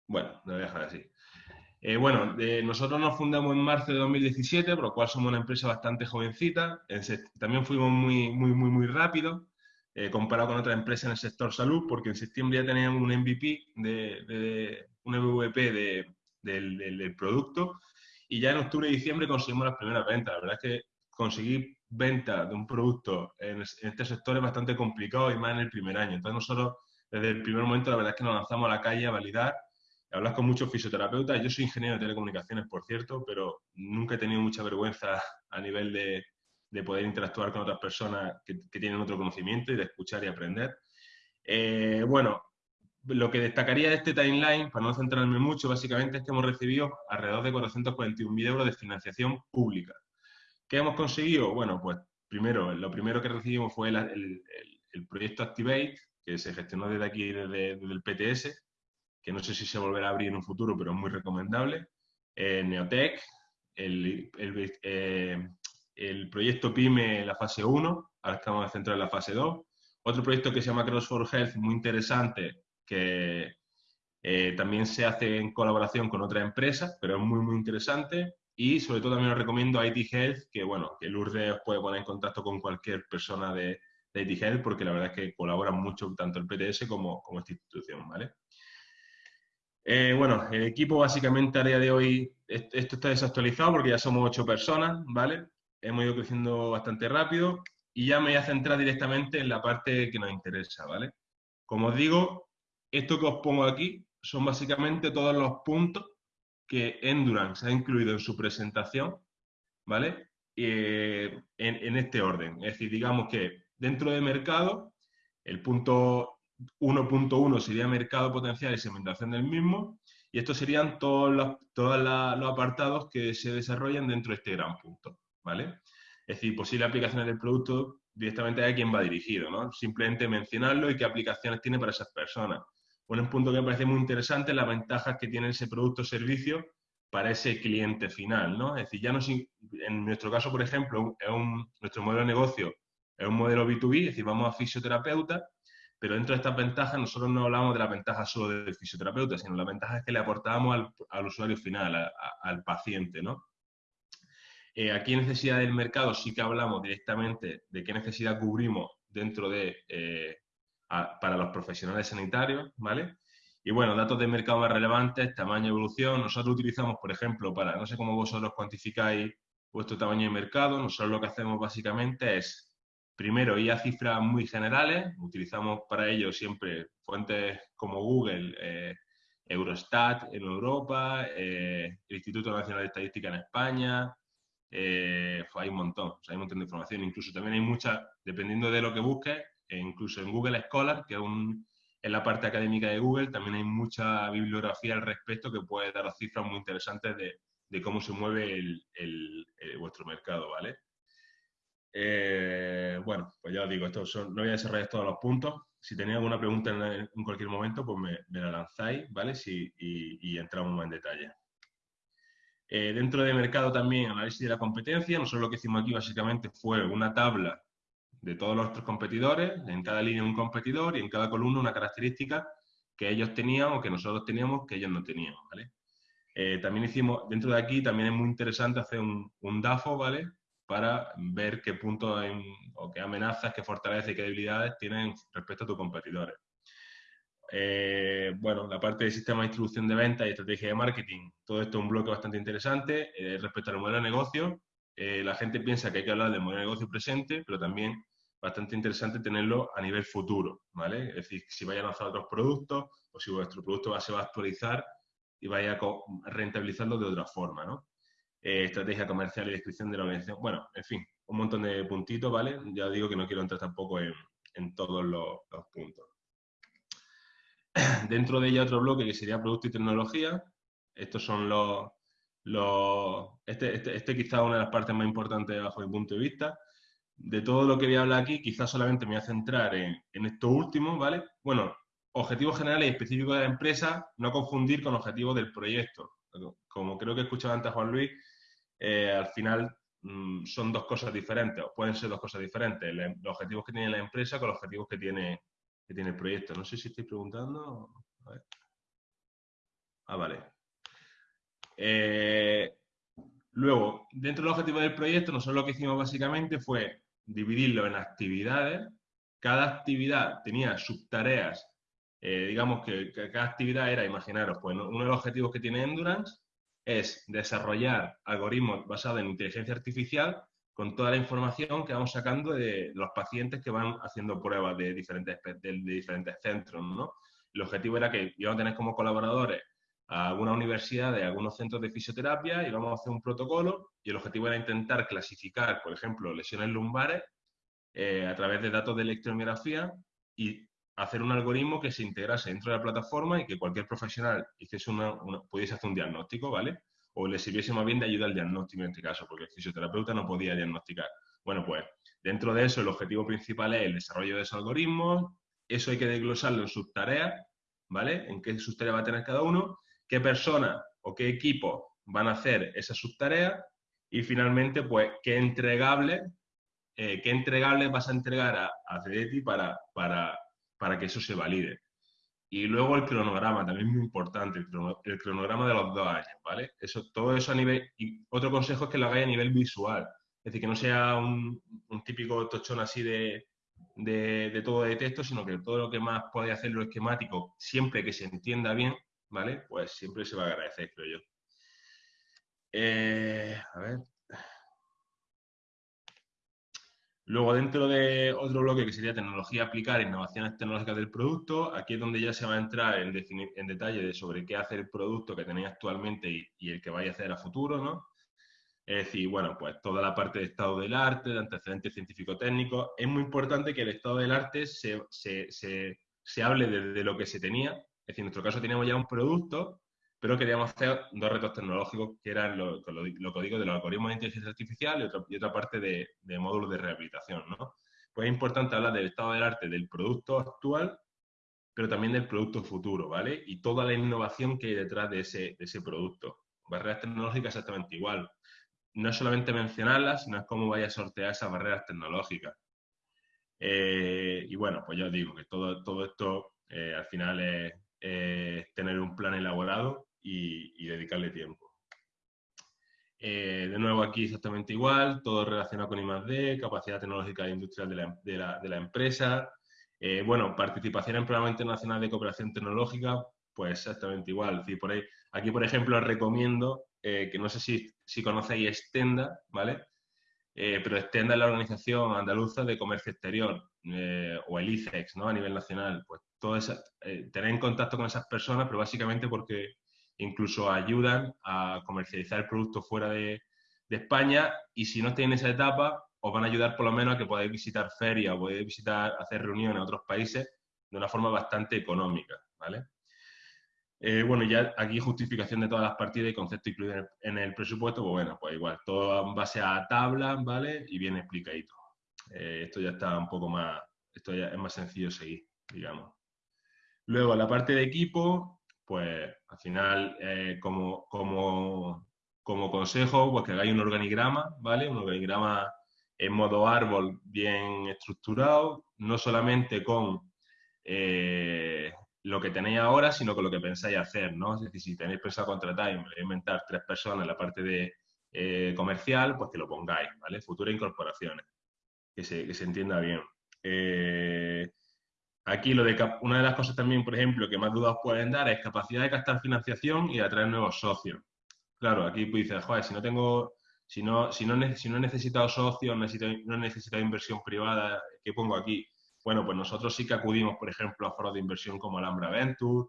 Bueno, lo voy a dejar así. Eh, bueno, nosotros nos fundamos en marzo de 2017, por lo cual somos una empresa bastante jovencita. también fuimos muy, muy, muy, muy rápido eh, comparado con otras empresas en el sector salud, porque en septiembre ya teníamos un MVP, de, un MVP del, del, producto y ya en octubre y diciembre conseguimos las primeras ventas. La verdad es que conseguir venta de un producto en, este sector es bastante complicado y más en el primer año. Entonces nosotros desde el primer momento la verdad es que nos lanzamos a la calle a validar hablas con muchos fisioterapeutas. Yo soy ingeniero de telecomunicaciones, por cierto, pero nunca he tenido mucha vergüenza a nivel de, poder interactuar con otras personas que, tienen otro conocimiento y de escuchar y aprender. Eh, bueno, lo que destacaría de este timeline, para no centrarme mucho, básicamente es que hemos recibido alrededor de 441.000 euros de financiación pública. ¿Qué hemos conseguido? Bueno, pues primero, lo primero que recibimos fue el, proyecto Activate, que se gestionó desde aquí, desde, desde el PTS, que no sé si se volverá a abrir en un futuro, pero es muy recomendable. Eh, Neotech, el, eh, el, proyecto PYME, la fase 1, ahora estamos centrados en la fase 2. Otro proyecto que se llama Cross for Health, muy interesante, que eh, también se hace en colaboración con otra empresa, pero es muy, muy interesante. Y sobre todo también os recomiendo IT Health, que bueno, que Lourdes os puede poner en contacto con cualquier persona de, de IT Health, porque la verdad es que colaboran mucho tanto el PTS como, como esta institución, ¿vale? Eh, bueno, el equipo básicamente a día de hoy, esto está desactualizado porque ya somos ocho personas, ¿vale? Hemos ido creciendo bastante rápido y ya me voy a centrar directamente en la parte que nos interesa, ¿vale? Como os digo, esto que os pongo aquí son básicamente todos los puntos que Endurance ha incluido en su presentación, ¿vale? Eh, en, este orden. Es decir, digamos que dentro de mercado, el punto 1.1 sería mercado potencial y segmentación del mismo, y estos serían todos los, los apartados que se desarrollan dentro de este gran punto, ¿vale? Es decir, posibles aplicaciones del producto directamente a quién va dirigido, ¿no? Simplemente mencionarlo y qué aplicaciones tiene para esas personas. Un punto que me parece muy interesante es las ventajas que tiene ese producto o servicio para ese cliente final, ¿no? Es decir, ya no en nuestro caso, por ejemplo, es un, nuestro modelo de negocio es un modelo B2B, es decir, vamos a fisioterapeuta pero dentro de estas ventajas nosotros no hablamos de la ventaja solo del fisioterapeuta, sino la ventaja es que le aportamos al, usuario final, al paciente, ¿no? Eh, aquí en necesidad del mercado sí que hablamos directamente de qué necesidad cubrimos dentro de, eh, para los profesionales sanitarios, ¿vale? Y bueno, datos de mercado más relevantes, tamaño, evolución. Nosotros utilizamos, por ejemplo, para, no sé cómo vosotros cuantificáis vuestro tamaño de mercado, nosotros lo que hacemos básicamente es Primero, y a cifras muy generales, utilizamos para ello siempre fuentes como Google, eh, Eurostat en Europa, eh, el Instituto Nacional de Estadística en España, eh, hay un montón, hay un montón de información, incluso también hay mucha, dependiendo de lo que busques, e incluso en Google Scholar, que es, un, la parte académica de Google, también hay mucha bibliografía al respecto que puede dar cifras muy interesantes de, cómo se mueve el, vuestro mercado, ¿vale? Eh, bueno, pues ya os digo, esto son, no voy a desarrollar todos los puntos. Si tenéis alguna pregunta en, cualquier momento, pues me, la lanzáis, ¿vale? y, entramos más en detalle. Eh, dentro de mercado también, análisis de la competencia. Nosotros lo que hicimos aquí básicamente fue una tabla de todos nuestros competidores, en cada línea un competidor y en cada columna una característica que ellos tenían o que nosotros teníamos que ellos no tenían, ¿vale? Eh, también hicimos, dentro de aquí también es muy interesante hacer un, un DAFO, ¿vale? para ver qué puntos o qué amenazas, qué fortalezas y qué debilidades tienen respecto a tus competidores. Eh, bueno, la parte de sistema de distribución de ventas y estrategia de marketing, todo esto es un bloque bastante interesante. Eh, respecto al modelo de negocio, la gente piensa que hay que hablar del modelo de negocio presente, pero también bastante interesante tenerlo a nivel futuro, ¿vale? Es decir, si vaya a lanzar otros productos o si vuestro producto se va a actualizar y vaya a rentabilizarlo de otra forma, ¿no? Eh, estrategia comercial y descripción de la organización. Bueno, en fin, un montón de puntitos, ¿vale? Ya digo que no quiero entrar tampoco en, todos los, puntos. Dentro de ella otro bloque que sería producto y tecnología. Estos son los... los este, este, este quizás es una de las partes más importantes bajo mi punto de vista. De todo lo que voy a hablar aquí, quizás solamente me voy a centrar en, en esto último, ¿vale? Bueno, objetivos generales y específicos de la empresa, no confundir con objetivos del proyecto. Como creo que escuchaba antes Juan Luis, eh, al final mm, son dos cosas diferentes, o pueden ser dos cosas diferentes, los objetivos que tiene la empresa con los objetivos que tiene, que tiene el proyecto. No sé si estoy preguntando. Ah, vale. Eh, luego, dentro del objetivo del proyecto, nosotros lo que hicimos básicamente fue dividirlo en actividades. Cada actividad tenía subtareas, eh, digamos que, cada actividad era, imaginaros, pues uno de los objetivos que tiene Endurance es desarrollar algoritmos basados en inteligencia artificial con toda la información que vamos sacando de los pacientes que van haciendo pruebas de diferentes, de, diferentes centros, ¿no? El objetivo era que íbamos a tener como colaboradores a algunas universidades, a algunos centros de fisioterapia y vamos a hacer un protocolo y el objetivo era intentar clasificar, por ejemplo, lesiones lumbares eh, a través de datos de electromiografía y hacer un algoritmo que se integrase dentro de la plataforma y que cualquier profesional hiciese una, pudiese hacer un diagnóstico, ¿vale? O le sirviese más bien de ayuda al diagnóstico en este caso, porque el fisioterapeuta no podía diagnosticar. Bueno, pues dentro de eso el objetivo principal es el desarrollo de esos algoritmos, eso hay que desglosarlo en sus tareas, ¿vale? En qué subtareas va a tener cada uno, qué persona o qué equipo van a hacer esas subtareas y finalmente, pues, qué entregable, eh, qué entregable vas a entregar a, a para, para para que eso se valide. Y luego el cronograma, también muy importante, el, cronograma de los dos años, ¿vale? Eso, todo eso a nivel... Y otro consejo es que lo hagáis a nivel visual, es decir, que no sea un, típico tochón así de, de, todo de texto, sino que todo lo que más podéis hacer lo esquemático, siempre que se entienda bien, ¿vale? Pues siempre se va a agradecer, creo yo. Eh, a ver, Luego, dentro de otro bloque que sería tecnología aplicar, innovaciones tecnológicas del producto, aquí es donde ya se va a entrar en, detalle de sobre qué hace el producto que tenéis actualmente y, el que vaya a hacer a futuro, ¿no? Es decir, bueno, pues toda la parte de estado del arte, de antecedentes científico-técnicos. Es muy importante que el estado del arte se, se hable desde lo que se tenía. Es decir, en nuestro caso teníamos ya un producto pero queríamos hacer dos retos tecnológicos que eran lo, que digo de los algoritmos de inteligencia artificial y, otra parte de, módulos de rehabilitación. ¿no? Pues es importante hablar del estado del arte del producto actual, pero también del producto futuro, ¿vale? Y toda la innovación que hay detrás de ese, ese producto. Barreras tecnológicas exactamente igual. No es solamente mencionarlas, sino es cómo vaya a sortear esas barreras tecnológicas. Eh, y bueno, pues ya os digo que todo, todo esto eh, al final es, tener un plan elaborado y, dedicarle tiempo. Eh, de nuevo aquí exactamente igual, todo relacionado con I+.D., capacidad tecnológica e industrial de la, empresa. Eh, bueno, participación en programa internacional de cooperación tecnológica, pues exactamente igual. aquí, por ejemplo, os recomiendo, eh, que no sé si, si conocéis Stenda, ¿vale? pero Stenda es la Organización Andaluza de Comercio Exterior, o el ICEX, ¿no? A nivel nacional. Pues todo esa, tener en contacto con esas personas, pero básicamente porque incluso ayudan a comercializar el producto fuera de, España y si no estáis en esa etapa, os van a ayudar por lo menos a que podáis visitar ferias o podáis visitar, hacer reuniones en otros países de una forma bastante económica, ¿vale? Eh, bueno, ya aquí justificación de todas las partidas y conceptos incluidos en el, presupuesto, pues bueno, pues igual, todo en base a tablas, ¿vale? Y bien explicadito. Eh, esto ya está un poco más, esto ya es más sencillo seguir, digamos. Luego, la parte de equipo, pues al final, eh, como, como, como, consejo, pues que hagáis un organigrama, ¿vale? Un organigrama en modo árbol bien estructurado, no solamente con eh, lo que tenéis ahora, sino con lo que pensáis hacer, ¿no? Es decir, si tenéis pensado contratar y inventar tres personas en la parte de eh, comercial, pues que lo pongáis, ¿vale? Futuras incorporaciones, que se, que se entienda bien. Aquí lo de una de las cosas también, por ejemplo, que más dudas pueden dar es capacidad de captar financiación y atraer nuevos socios. Claro, aquí pues dices, joder, si no tengo, si no, si no, si he necesitado socios, necesito, no he necesitado inversión privada, ¿qué pongo aquí? Bueno, pues nosotros sí que acudimos, por ejemplo, a foros de inversión como Alhambra Venture,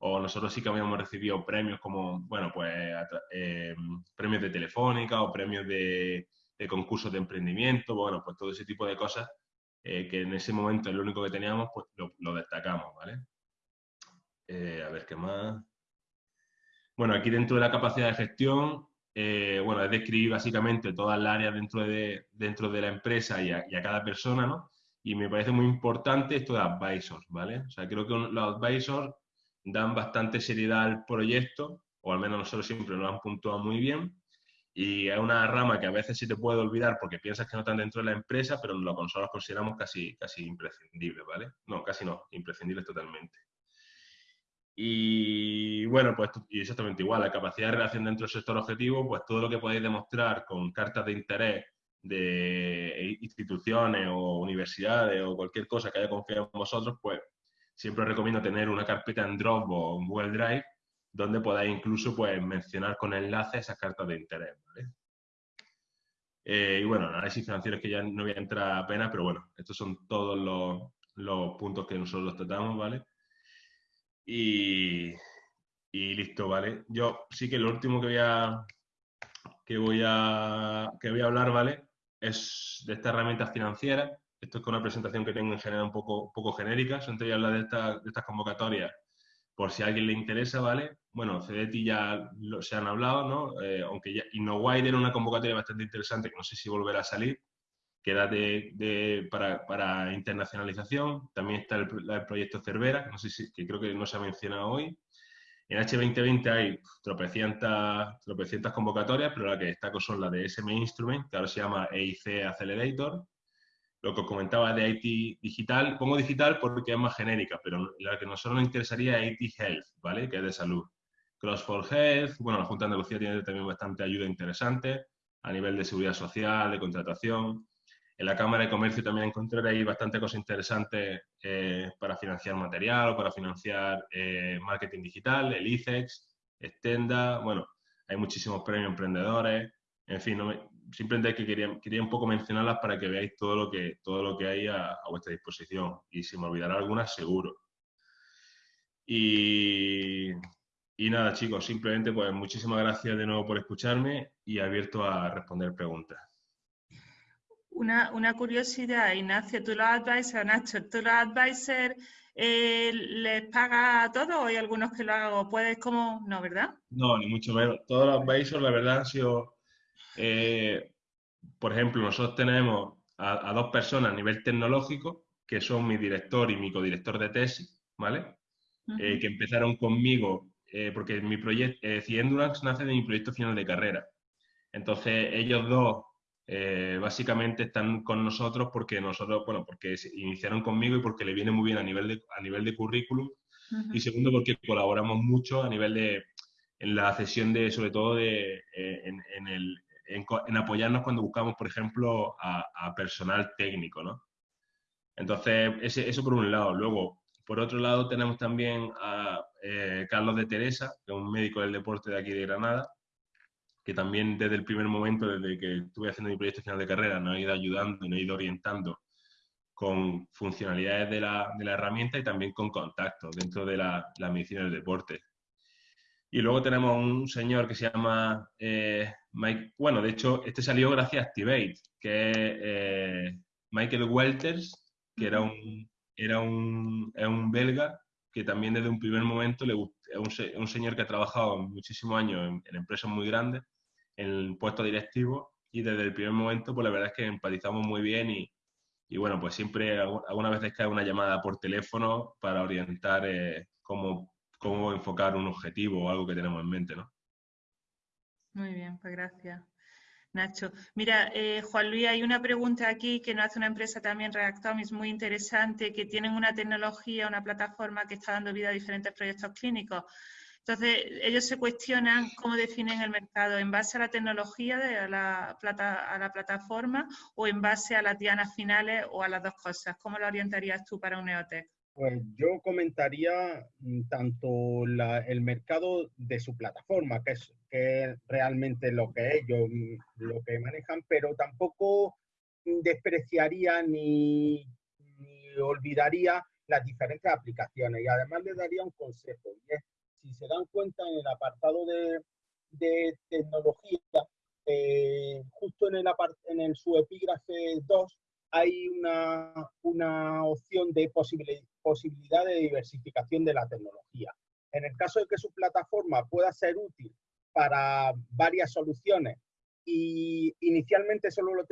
o nosotros sí que habíamos recibido premios como, bueno, pues eh, premios de Telefónica o premios de, de concursos de emprendimiento, bueno, pues todo ese tipo de cosas eh, que en ese momento es lo único que teníamos, pues lo, destacamos, ¿vale? Eh, a ver qué más. Bueno, aquí dentro de la capacidad de gestión, eh, bueno, es describir básicamente todas las áreas dentro de, dentro de la empresa y a, cada persona, ¿no? Y me parece muy importante esto de advisors, ¿vale? O sea, creo que los advisors dan bastante seriedad al proyecto, o al menos nosotros siempre lo han puntuado muy bien, y es una rama que a veces sí te puede olvidar porque piensas que no están dentro de la empresa, pero lo nosotros consideramos casi, casi imprescindible, ¿vale? No, casi no, imprescindible totalmente. Y bueno, pues y exactamente igual, la capacidad de relación dentro del sector objetivo, pues todo lo que podéis demostrar con cartas de interés de instituciones o universidades o cualquier cosa que haya confiado en vosotros, pues siempre os recomiendo tener una carpeta en Dropbox o en Google Drive donde podáis incluso pues, mencionar con enlace esas cartas de interés. Eh, y bueno, análisis financieros que ya no voy a entrar apenas, pero bueno, estos son todos los, los puntos que nosotros tratamos, ¿vale? Y, y, listo, ¿vale? Yo sí que lo último que voy a que voy a que voy a hablar, ¿vale? Es de estas herramientas financieras. Esto es con una presentación que tengo en general un poco, poco genérica. Antes hablar de, de estas convocatorias por si a alguien le interesa, ¿vale? Bueno, CDT ya se han hablado, ¿no? Eh, aunque ya InnoWide era una convocatoria bastante interesante, que no sé si volverá a salir, que era de, para, internacionalización. También está el, proyecto Cervera, que, no sé si, que creo que no se ha mencionado hoy. En H2020 hay tropecientas, tropecientas convocatorias, pero la que destaco son las de SM Instrument, que ahora se llama EIC Accelerator, lo que comentaba de IT digital, pongo digital porque es más genérica, pero la que nosotros nos interesaría es IT Health, ¿vale? Que es de salud. Cross for Health, bueno, la Junta de Andalucía tiene también bastante ayuda interesante a nivel de seguridad social, de contratación. En la Cámara de Comercio también encontraré bastante cosas interesantes eh, para financiar material para financiar eh, marketing digital, el ICEX, Extenda, bueno, hay muchísimos premios emprendedores, en fin, no simplemente que quería, quería, un poco mencionarlas para que veáis todo lo que, todo lo que hay a, vuestra disposición. Y si me olvidará algunas, seguro. Y, y, nada, chicos, simplemente pues muchísimas gracias de nuevo por escucharme y abierto a responder preguntas. Una, una curiosidad, Ignacio, tú los advisors, Nacho, tú los advisors eh, les pagas a todos o hay algunos que lo hago? ¿Puedes como...? No, ¿verdad? No, ni mucho menos. Todos los advisors, la verdad, han sido eh, por ejemplo, nosotros tenemos a, dos personas a nivel tecnológico, que son mi director y mi codirector de tesis, ¿vale? Eh, que empezaron conmigo, eh, porque mi proyecto, Endurance nace de mi proyecto final de carrera. Entonces, ellos dos básicamente están con nosotros porque nosotros, bueno, porque iniciaron conmigo y porque le viene muy bien a nivel de, a nivel de currículum. Y segundo, porque colaboramos mucho a nivel de, en la cesión de, sobre todo de, en, el, en, apoyarnos cuando buscamos, por ejemplo, a, personal técnico, ¿no? Entonces, eso por un lado. Luego, por otro lado, tenemos también a eh, Carlos de Teresa, que es un médico del deporte de aquí de Granada, que también desde el primer momento, desde que estuve haciendo mi proyecto final de carrera, nos ha ido ayudando nos ha ido orientando con funcionalidades de la, de la herramienta y también con contactos dentro de la, la medicina del deporte. Y luego tenemos un señor que se llama eh, Mike, bueno, de hecho, este salió gracias a Activate, que es eh, Michael Welters, que era un, era un, un belga que también desde un primer momento le es un, señor que ha trabajado muchísimos años en, empresas muy grandes, en el puesto directivo, y desde el primer momento, pues la verdad es que empatizamos muy bien y, y bueno, pues siempre alguna vez cae una llamada por teléfono para orientar eh, cómo cómo enfocar un objetivo o algo que tenemos en mente, ¿no? Muy bien, pues gracias. Nacho. Mira, eh, Juan Luis, hay una pregunta aquí que nos hace una empresa también, es muy interesante, que tienen una tecnología, una plataforma que está dando vida a diferentes proyectos clínicos. Entonces, ellos se cuestionan cómo definen el mercado, en base a la tecnología de la, plata, a la plataforma o en base a las dianas finales o a las dos cosas. ¿Cómo lo orientarías tú para un EOTEC? Pues yo comentaría mm, tanto el mercado de su plataforma, que es, realmente lo que ellos mm, lo que manejan, pero tampoco despreciaría ni, olvidaría las diferentes aplicaciones. Y además le daría un consejo, y es, si se dan cuenta en el apartado de, tecnología, eh, justo en el, en el su epígrafe 2 hay una, una opción de posibilidad de diversificación de la tecnología. En el caso de que su plataforma pueda ser útil para varias soluciones y inicialmente solo lo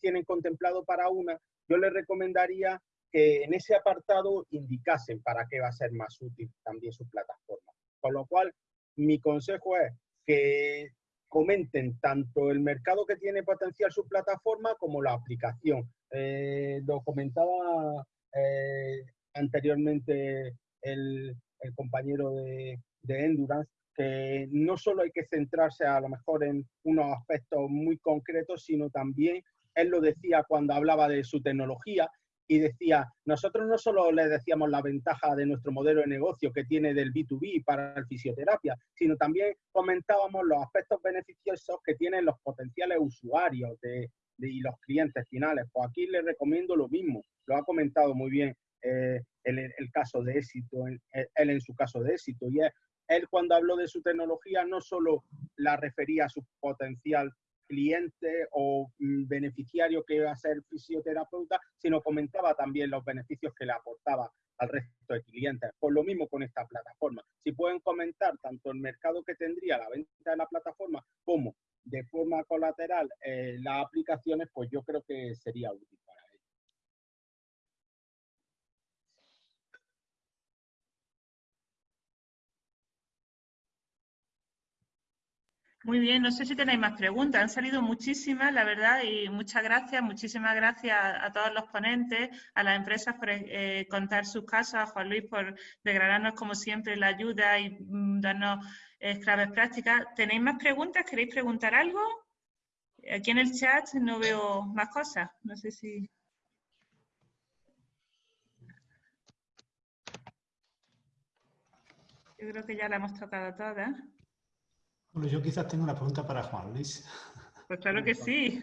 tienen contemplado para una, yo les recomendaría que en ese apartado indicasen para qué va a ser más útil también su plataforma. Con lo cual, mi consejo es que comenten tanto el mercado que tiene potencial su plataforma como la aplicación. Eh, lo comentaba eh, anteriormente el, compañero de, de Endurance, que no solo hay que centrarse a lo mejor en unos aspectos muy concretos, sino también, él lo decía cuando hablaba de su tecnología, y decía, nosotros no solo le decíamos la ventaja de nuestro modelo de negocio que tiene del B2B para la fisioterapia, sino también comentábamos los aspectos beneficiosos que tienen los potenciales usuarios de, y los clientes finales. Pues aquí le recomiendo lo mismo, lo ha comentado muy bien eh, el, el, caso de éxito, él en su caso de éxito, y él cuando habló de su tecnología no solo la refería a su potencial cliente o mm, beneficiario que iba a ser fisioterapeuta, sino comentaba también los beneficios que le aportaba al resto de clientes. Por lo mismo con esta plataforma. Si pueden comentar tanto el mercado que tendría la venta de la plataforma como de forma colateral eh, las aplicaciones, pues yo creo que sería útil. Muy bien, no sé si tenéis más preguntas. Han salido muchísimas, la verdad, y muchas gracias, muchísimas gracias a, todos los ponentes, a las empresas por eh, contar sus casos, a Juan Luis por regalarnos, como siempre, la ayuda y mm, darnos eh, claves prácticas. ¿Tenéis más preguntas? ¿Queréis preguntar algo? Aquí en el chat no veo más cosas. No sé si... Yo creo que ya la hemos tocado todas. Bueno, yo quizás tengo una pregunta para Juan Luis. Pues claro que sí.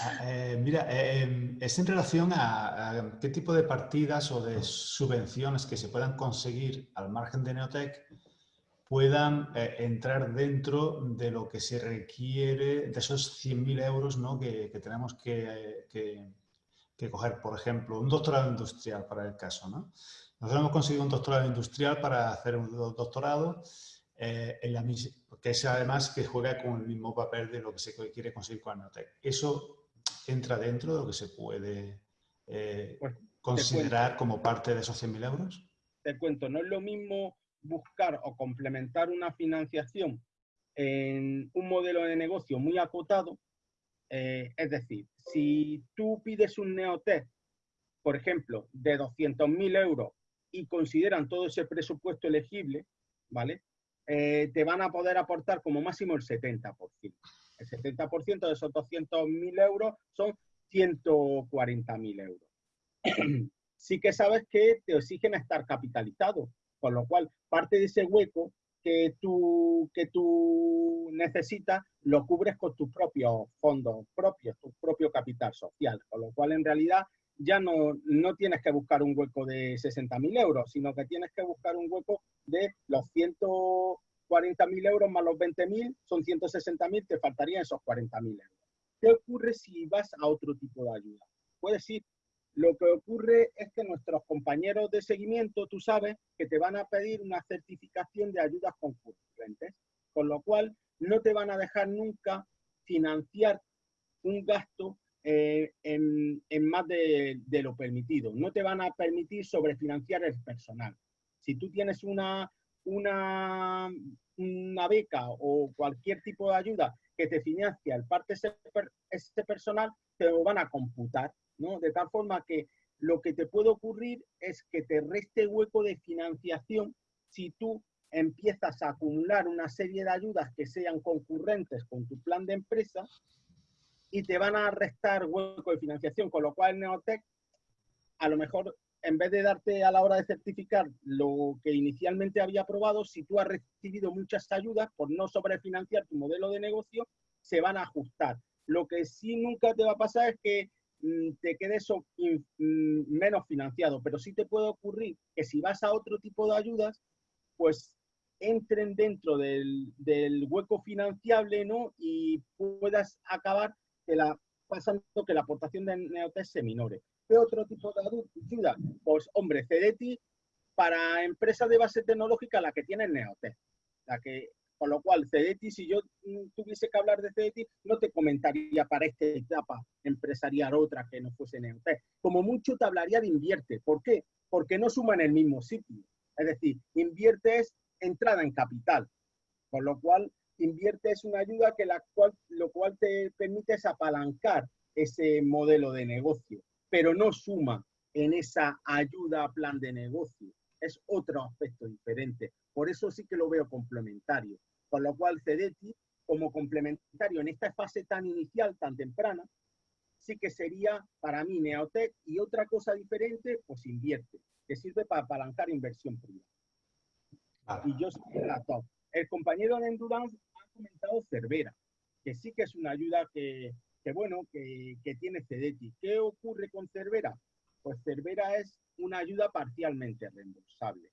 Ah, eh, mira, eh, es en relación a, qué tipo de partidas o de subvenciones que se puedan conseguir al margen de Neotec puedan eh, entrar dentro de lo que se requiere, de esos 100.000 euros ¿no? que, tenemos que, que, coger. Por ejemplo, un doctorado industrial para el caso. ¿no? Nosotros hemos conseguido un doctorado industrial para hacer un doctorado eh, en la, que es además que juega con el mismo papel de lo que se quiere conseguir con Neotec. ¿Eso entra dentro de lo que se puede eh, considerar como parte de esos 100.000 euros? Te cuento, no es lo mismo buscar o complementar una financiación en un modelo de negocio muy acotado, eh, es decir, si tú pides un Neotec, por ejemplo, de 200.000 euros y consideran todo ese presupuesto elegible, ¿vale? Eh, te van a poder aportar como máximo el 70%. El 70% de esos 200.000 euros son 140.000 euros. sí que sabes que te exigen estar capitalizado, con lo cual parte de ese hueco que tú, que tú necesitas lo cubres con tus propios fondos propios, tu propio capital social, con lo cual en realidad ya no, no tienes que buscar un hueco de 60.000 euros, sino que tienes que buscar un hueco de los 140.000 euros más los 20.000, son 160.000, te faltarían esos 40.000 euros. ¿Qué ocurre si vas a otro tipo de ayuda? Puedes ir. Lo que ocurre es que nuestros compañeros de seguimiento, tú sabes, que te van a pedir una certificación de ayudas concurrentes, con lo cual no te van a dejar nunca financiar un gasto eh, en, más de, lo permitido. No te van a permitir sobrefinanciar el personal. Si tú tienes una, una, una beca o cualquier tipo de ayuda que te financia el parte ese, ese personal, te lo van a computar, ¿no? De tal forma que lo que te puede ocurrir es que te reste hueco de financiación si tú empiezas a acumular una serie de ayudas que sean concurrentes con tu plan de empresa y te van a restar hueco de financiación, con lo cual Neotec a lo mejor en vez de darte a la hora de certificar lo que inicialmente había aprobado, si tú has recibido muchas ayudas por no sobrefinanciar tu modelo de negocio, se van a ajustar. Lo que sí nunca te va a pasar es que mm, te quedes mm, menos financiado, pero sí te puede ocurrir que si vas a otro tipo de ayudas, pues entren dentro del, del hueco financiable ¿no? y puedas acabar la, pasando que la aportación de Neotec se minore. ¿Qué otro tipo de ayuda? Pues, hombre, CEDETI para empresas de base tecnológica la que tiene Neotec. La que, con lo cual, CEDETI, si yo tuviese que hablar de CEDETI, no te comentaría para esta etapa empresarial otra que no fuese Neotec. Como mucho te hablaría de invierte. ¿Por qué? Porque no suma en el mismo sitio. Es decir, invierte es entrada en capital. Con lo cual, invierte es una ayuda que la cual, lo cual te permite es apalancar ese modelo de negocio, pero no suma en esa ayuda a plan de negocio. es otro aspecto diferente. Por eso sí que lo veo complementario. Con lo cual, CEDETI, como complementario en esta fase tan inicial, tan temprana, sí que sería para mí Neotech y otra cosa diferente, pues invierte, que sirve para apalancar inversión privada. Y yo soy la top. El compañero de Endurance comentado Cervera, que sí que es una ayuda que, bueno, que, tiene CEDETI. ¿Qué ocurre con Cervera? Pues Cervera es una ayuda parcialmente reembolsable.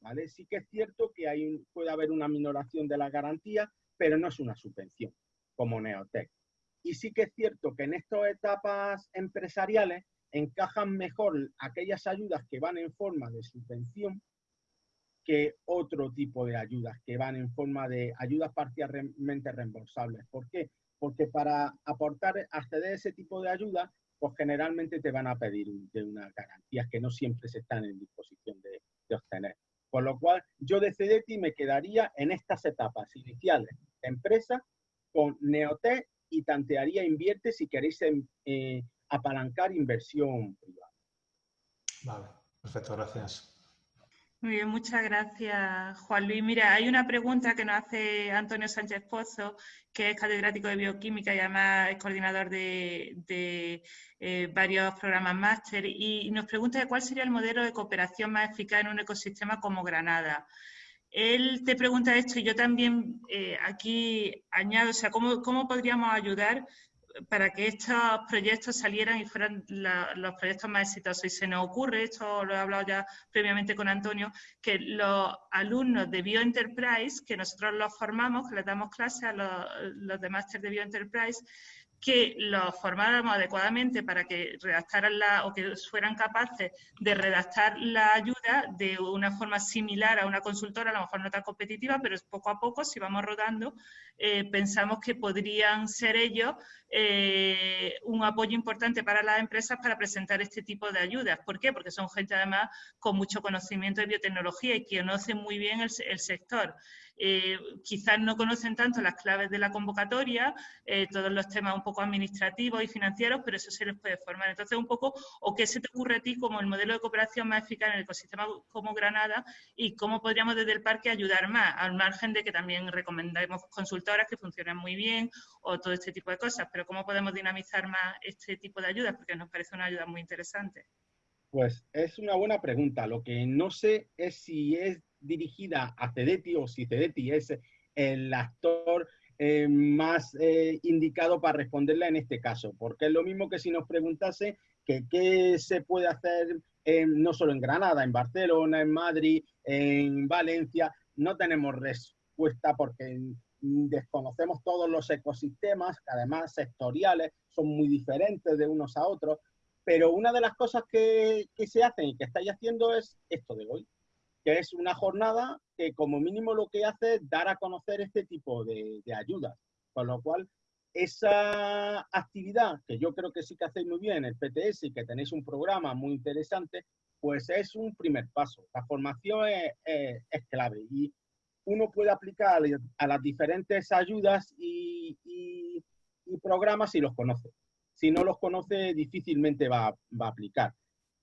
¿vale? Sí que es cierto que puede haber una minoración de la garantía, pero no es una subvención, como Neotech. Y sí que es cierto que en estas etapas empresariales encajan mejor aquellas ayudas que van en forma de subvención que otro tipo de ayudas que van en forma de ayudas parcialmente reembolsables. ¿Por qué? Porque para aportar, acceder a ese tipo de ayuda, pues generalmente te van a pedir de unas garantías que no siempre se están en disposición de, obtener. Con lo cual, yo de CDT me quedaría en estas etapas iniciales de empresa con Neote y tantearía invierte si queréis eh, apalancar inversión privada. Vale, perfecto, gracias. Muy bien, muchas gracias, Juan Luis. Mira, hay una pregunta que nos hace Antonio Sánchez Pozo, que es catedrático de bioquímica y además es coordinador de, eh, varios programas máster, y nos pregunta cuál sería el modelo de cooperación más eficaz en un ecosistema como Granada. Él te pregunta esto y yo también eh, aquí añado, o sea, ¿cómo, ¿cómo podríamos ayudar para que estos proyectos salieran y fueran los proyectos más exitosos. Y se nos ocurre, esto lo he hablado ya previamente con Antonio, que los alumnos de BioEnterprise, que nosotros los formamos, que les damos clases a los, los de máster de BioEnterprise, que los formáramos adecuadamente para que redactaran la, o que fueran capaces de redactar la ayuda de una forma similar a una consultora, a lo mejor no tan competitiva, pero poco a poco, si vamos rodando, eh, pensamos que podrían ser ellos eh, un apoyo importante para las empresas para presentar este tipo de ayudas. ¿Por qué? Porque son gente además con mucho conocimiento de biotecnología y que conocen muy bien el, el sector. Eh, quizás no conocen tanto las claves de la convocatoria, eh, todos los temas un poco administrativos y financieros, pero eso se les puede formar. Entonces, un poco, ¿o qué se te ocurre a ti como el modelo de cooperación más eficaz en el ecosistema como Granada y cómo podríamos desde el parque ayudar más, al margen de que también recomendamos consultoras que funcionan muy bien o todo este tipo de cosas, pero cómo podemos dinamizar más este tipo de ayudas, porque nos parece una ayuda muy interesante. Pues es una buena pregunta. Lo que no sé es si es dirigida a Cedeti o si Cedeti es el actor eh, más eh, indicado para responderla en este caso, porque es lo mismo que si nos preguntase qué se puede hacer no solo en Granada, en Barcelona, en Madrid, en Valencia, no tenemos respuesta porque desconocemos todos los ecosistemas, además sectoriales son muy diferentes de unos a otros, pero una de las cosas que, que se hacen y que estáis haciendo es esto de hoy, que es una jornada que como mínimo lo que hace es dar a conocer este tipo de, ayudas. Con lo cual, esa actividad, que yo creo que sí que hacéis muy bien, el PTS, y que tenéis un programa muy interesante, pues es un primer paso. La formación es, clave y uno puede aplicar a las diferentes ayudas y, programas si los conoce. Si no los conoce, difícilmente va, va a aplicar.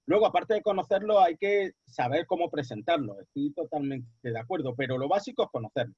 Luego, aparte de conocerlo, hay que saber cómo presentarlo. Estoy totalmente de acuerdo, pero lo básico es conocerlo.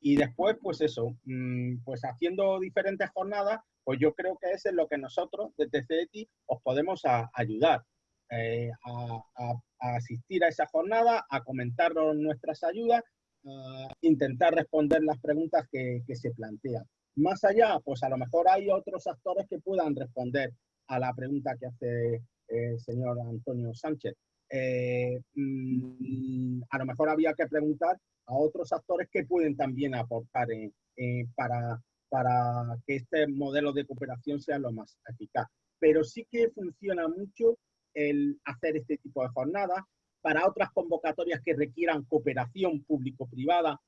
Y después, pues eso, mm, pues haciendo diferentes jornadas, pues yo creo que es en lo que nosotros desde CETI os podemos ayudar. Eh, a, asistir a esa jornada, a comentar nuestras ayudas, a intentar responder las preguntas que se plantean. Más allá, pues a lo mejor hay otros actores que puedan responder a la pregunta que hace eh, señor Antonio Sánchez. Eh, mm, a lo mejor había que preguntar a otros actores que pueden también aportar para, para que este modelo de cooperación sea lo más eficaz. Pero sí que funciona mucho el hacer este tipo de jornadas. Para otras convocatorias que requieran cooperación público-privada,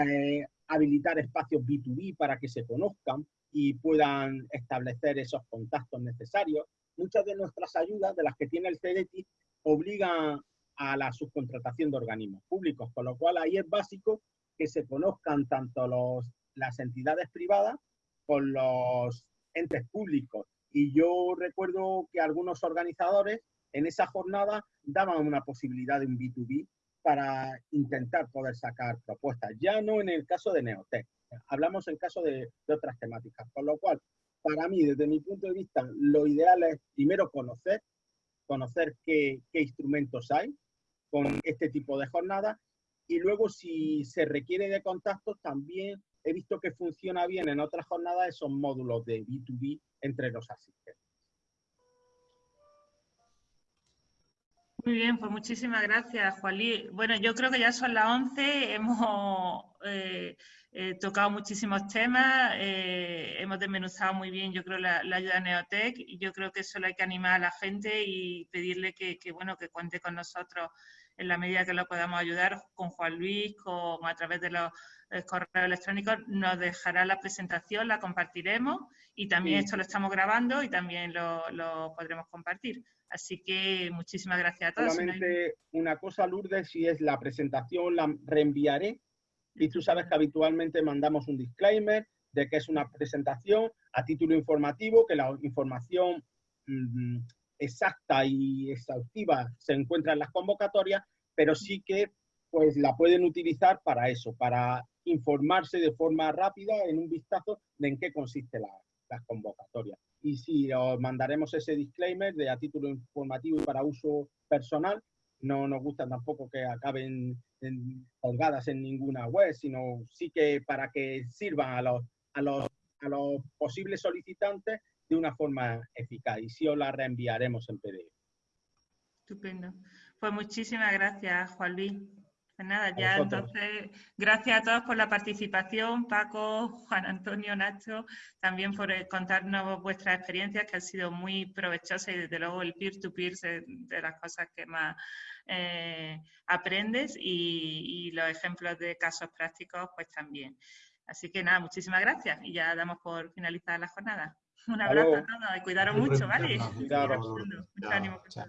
eh, habilitar espacios B2B para que se conozcan y puedan establecer esos contactos necesarios muchas de nuestras ayudas, de las que tiene el CDT, obligan a la subcontratación de organismos públicos, con lo cual ahí es básico que se conozcan tanto los, las entidades privadas con los entes públicos. Y yo recuerdo que algunos organizadores en esa jornada daban una posibilidad de un B2B para intentar poder sacar propuestas, ya no en el caso de Neotech, hablamos en caso de, otras temáticas, con lo cual, para mí, desde mi punto de vista, lo ideal es primero conocer, conocer qué, instrumentos hay con este tipo de jornadas y luego si se requiere de contactos también he visto que funciona bien en otras jornadas esos módulos de B2B entre los asistentes. Muy bien, pues muchísimas gracias, Juanli. Bueno, yo creo que ya son las 11, hemos eh, eh, tocado muchísimos temas, eh, hemos desmenuzado muy bien, yo creo, la, ayuda a Neotec y yo creo que solo hay que animar a la gente y pedirle que, bueno, que cuente con nosotros en la medida que lo podamos ayudar con Juan Luis, con, a través de los correos electrónicos, nos dejará la presentación, la compartiremos y también esto lo estamos grabando y también lo, lo podremos compartir. Así que muchísimas gracias a todos. Solamente una cosa, Lourdes, si es la presentación, la reenviaré. Y tú sabes que habitualmente mandamos un disclaimer de que es una presentación a título informativo, que la información mm, exacta y exhaustiva se encuentra en las convocatorias, pero sí que pues la pueden utilizar para eso, para informarse de forma rápida en un vistazo de en qué consiste la, las convocatorias y si os mandaremos ese disclaimer de a título informativo y para uso personal. No nos gusta tampoco que acaben colgadas en ninguna web, sino sí que para que sirvan a los, a los, a los posibles solicitantes de una forma eficaz. Y sí os la reenviaremos en PDF. Estupendo. Pues muchísimas gracias, Juan Luis. Pues nada, ya entonces, gracias a todos por la participación, Paco, Juan Antonio, Nacho, también por eh, contarnos vuestras experiencias que han sido muy provechosas y desde luego el peer-to-peer es de las cosas que más eh, aprendes y, los ejemplos de casos prácticos pues también. Así que nada, muchísimas gracias y ya damos por finalizada la jornada. Un abrazo a todos y cuidaros mucho, ¿vale? Mucho ánimo. Chao.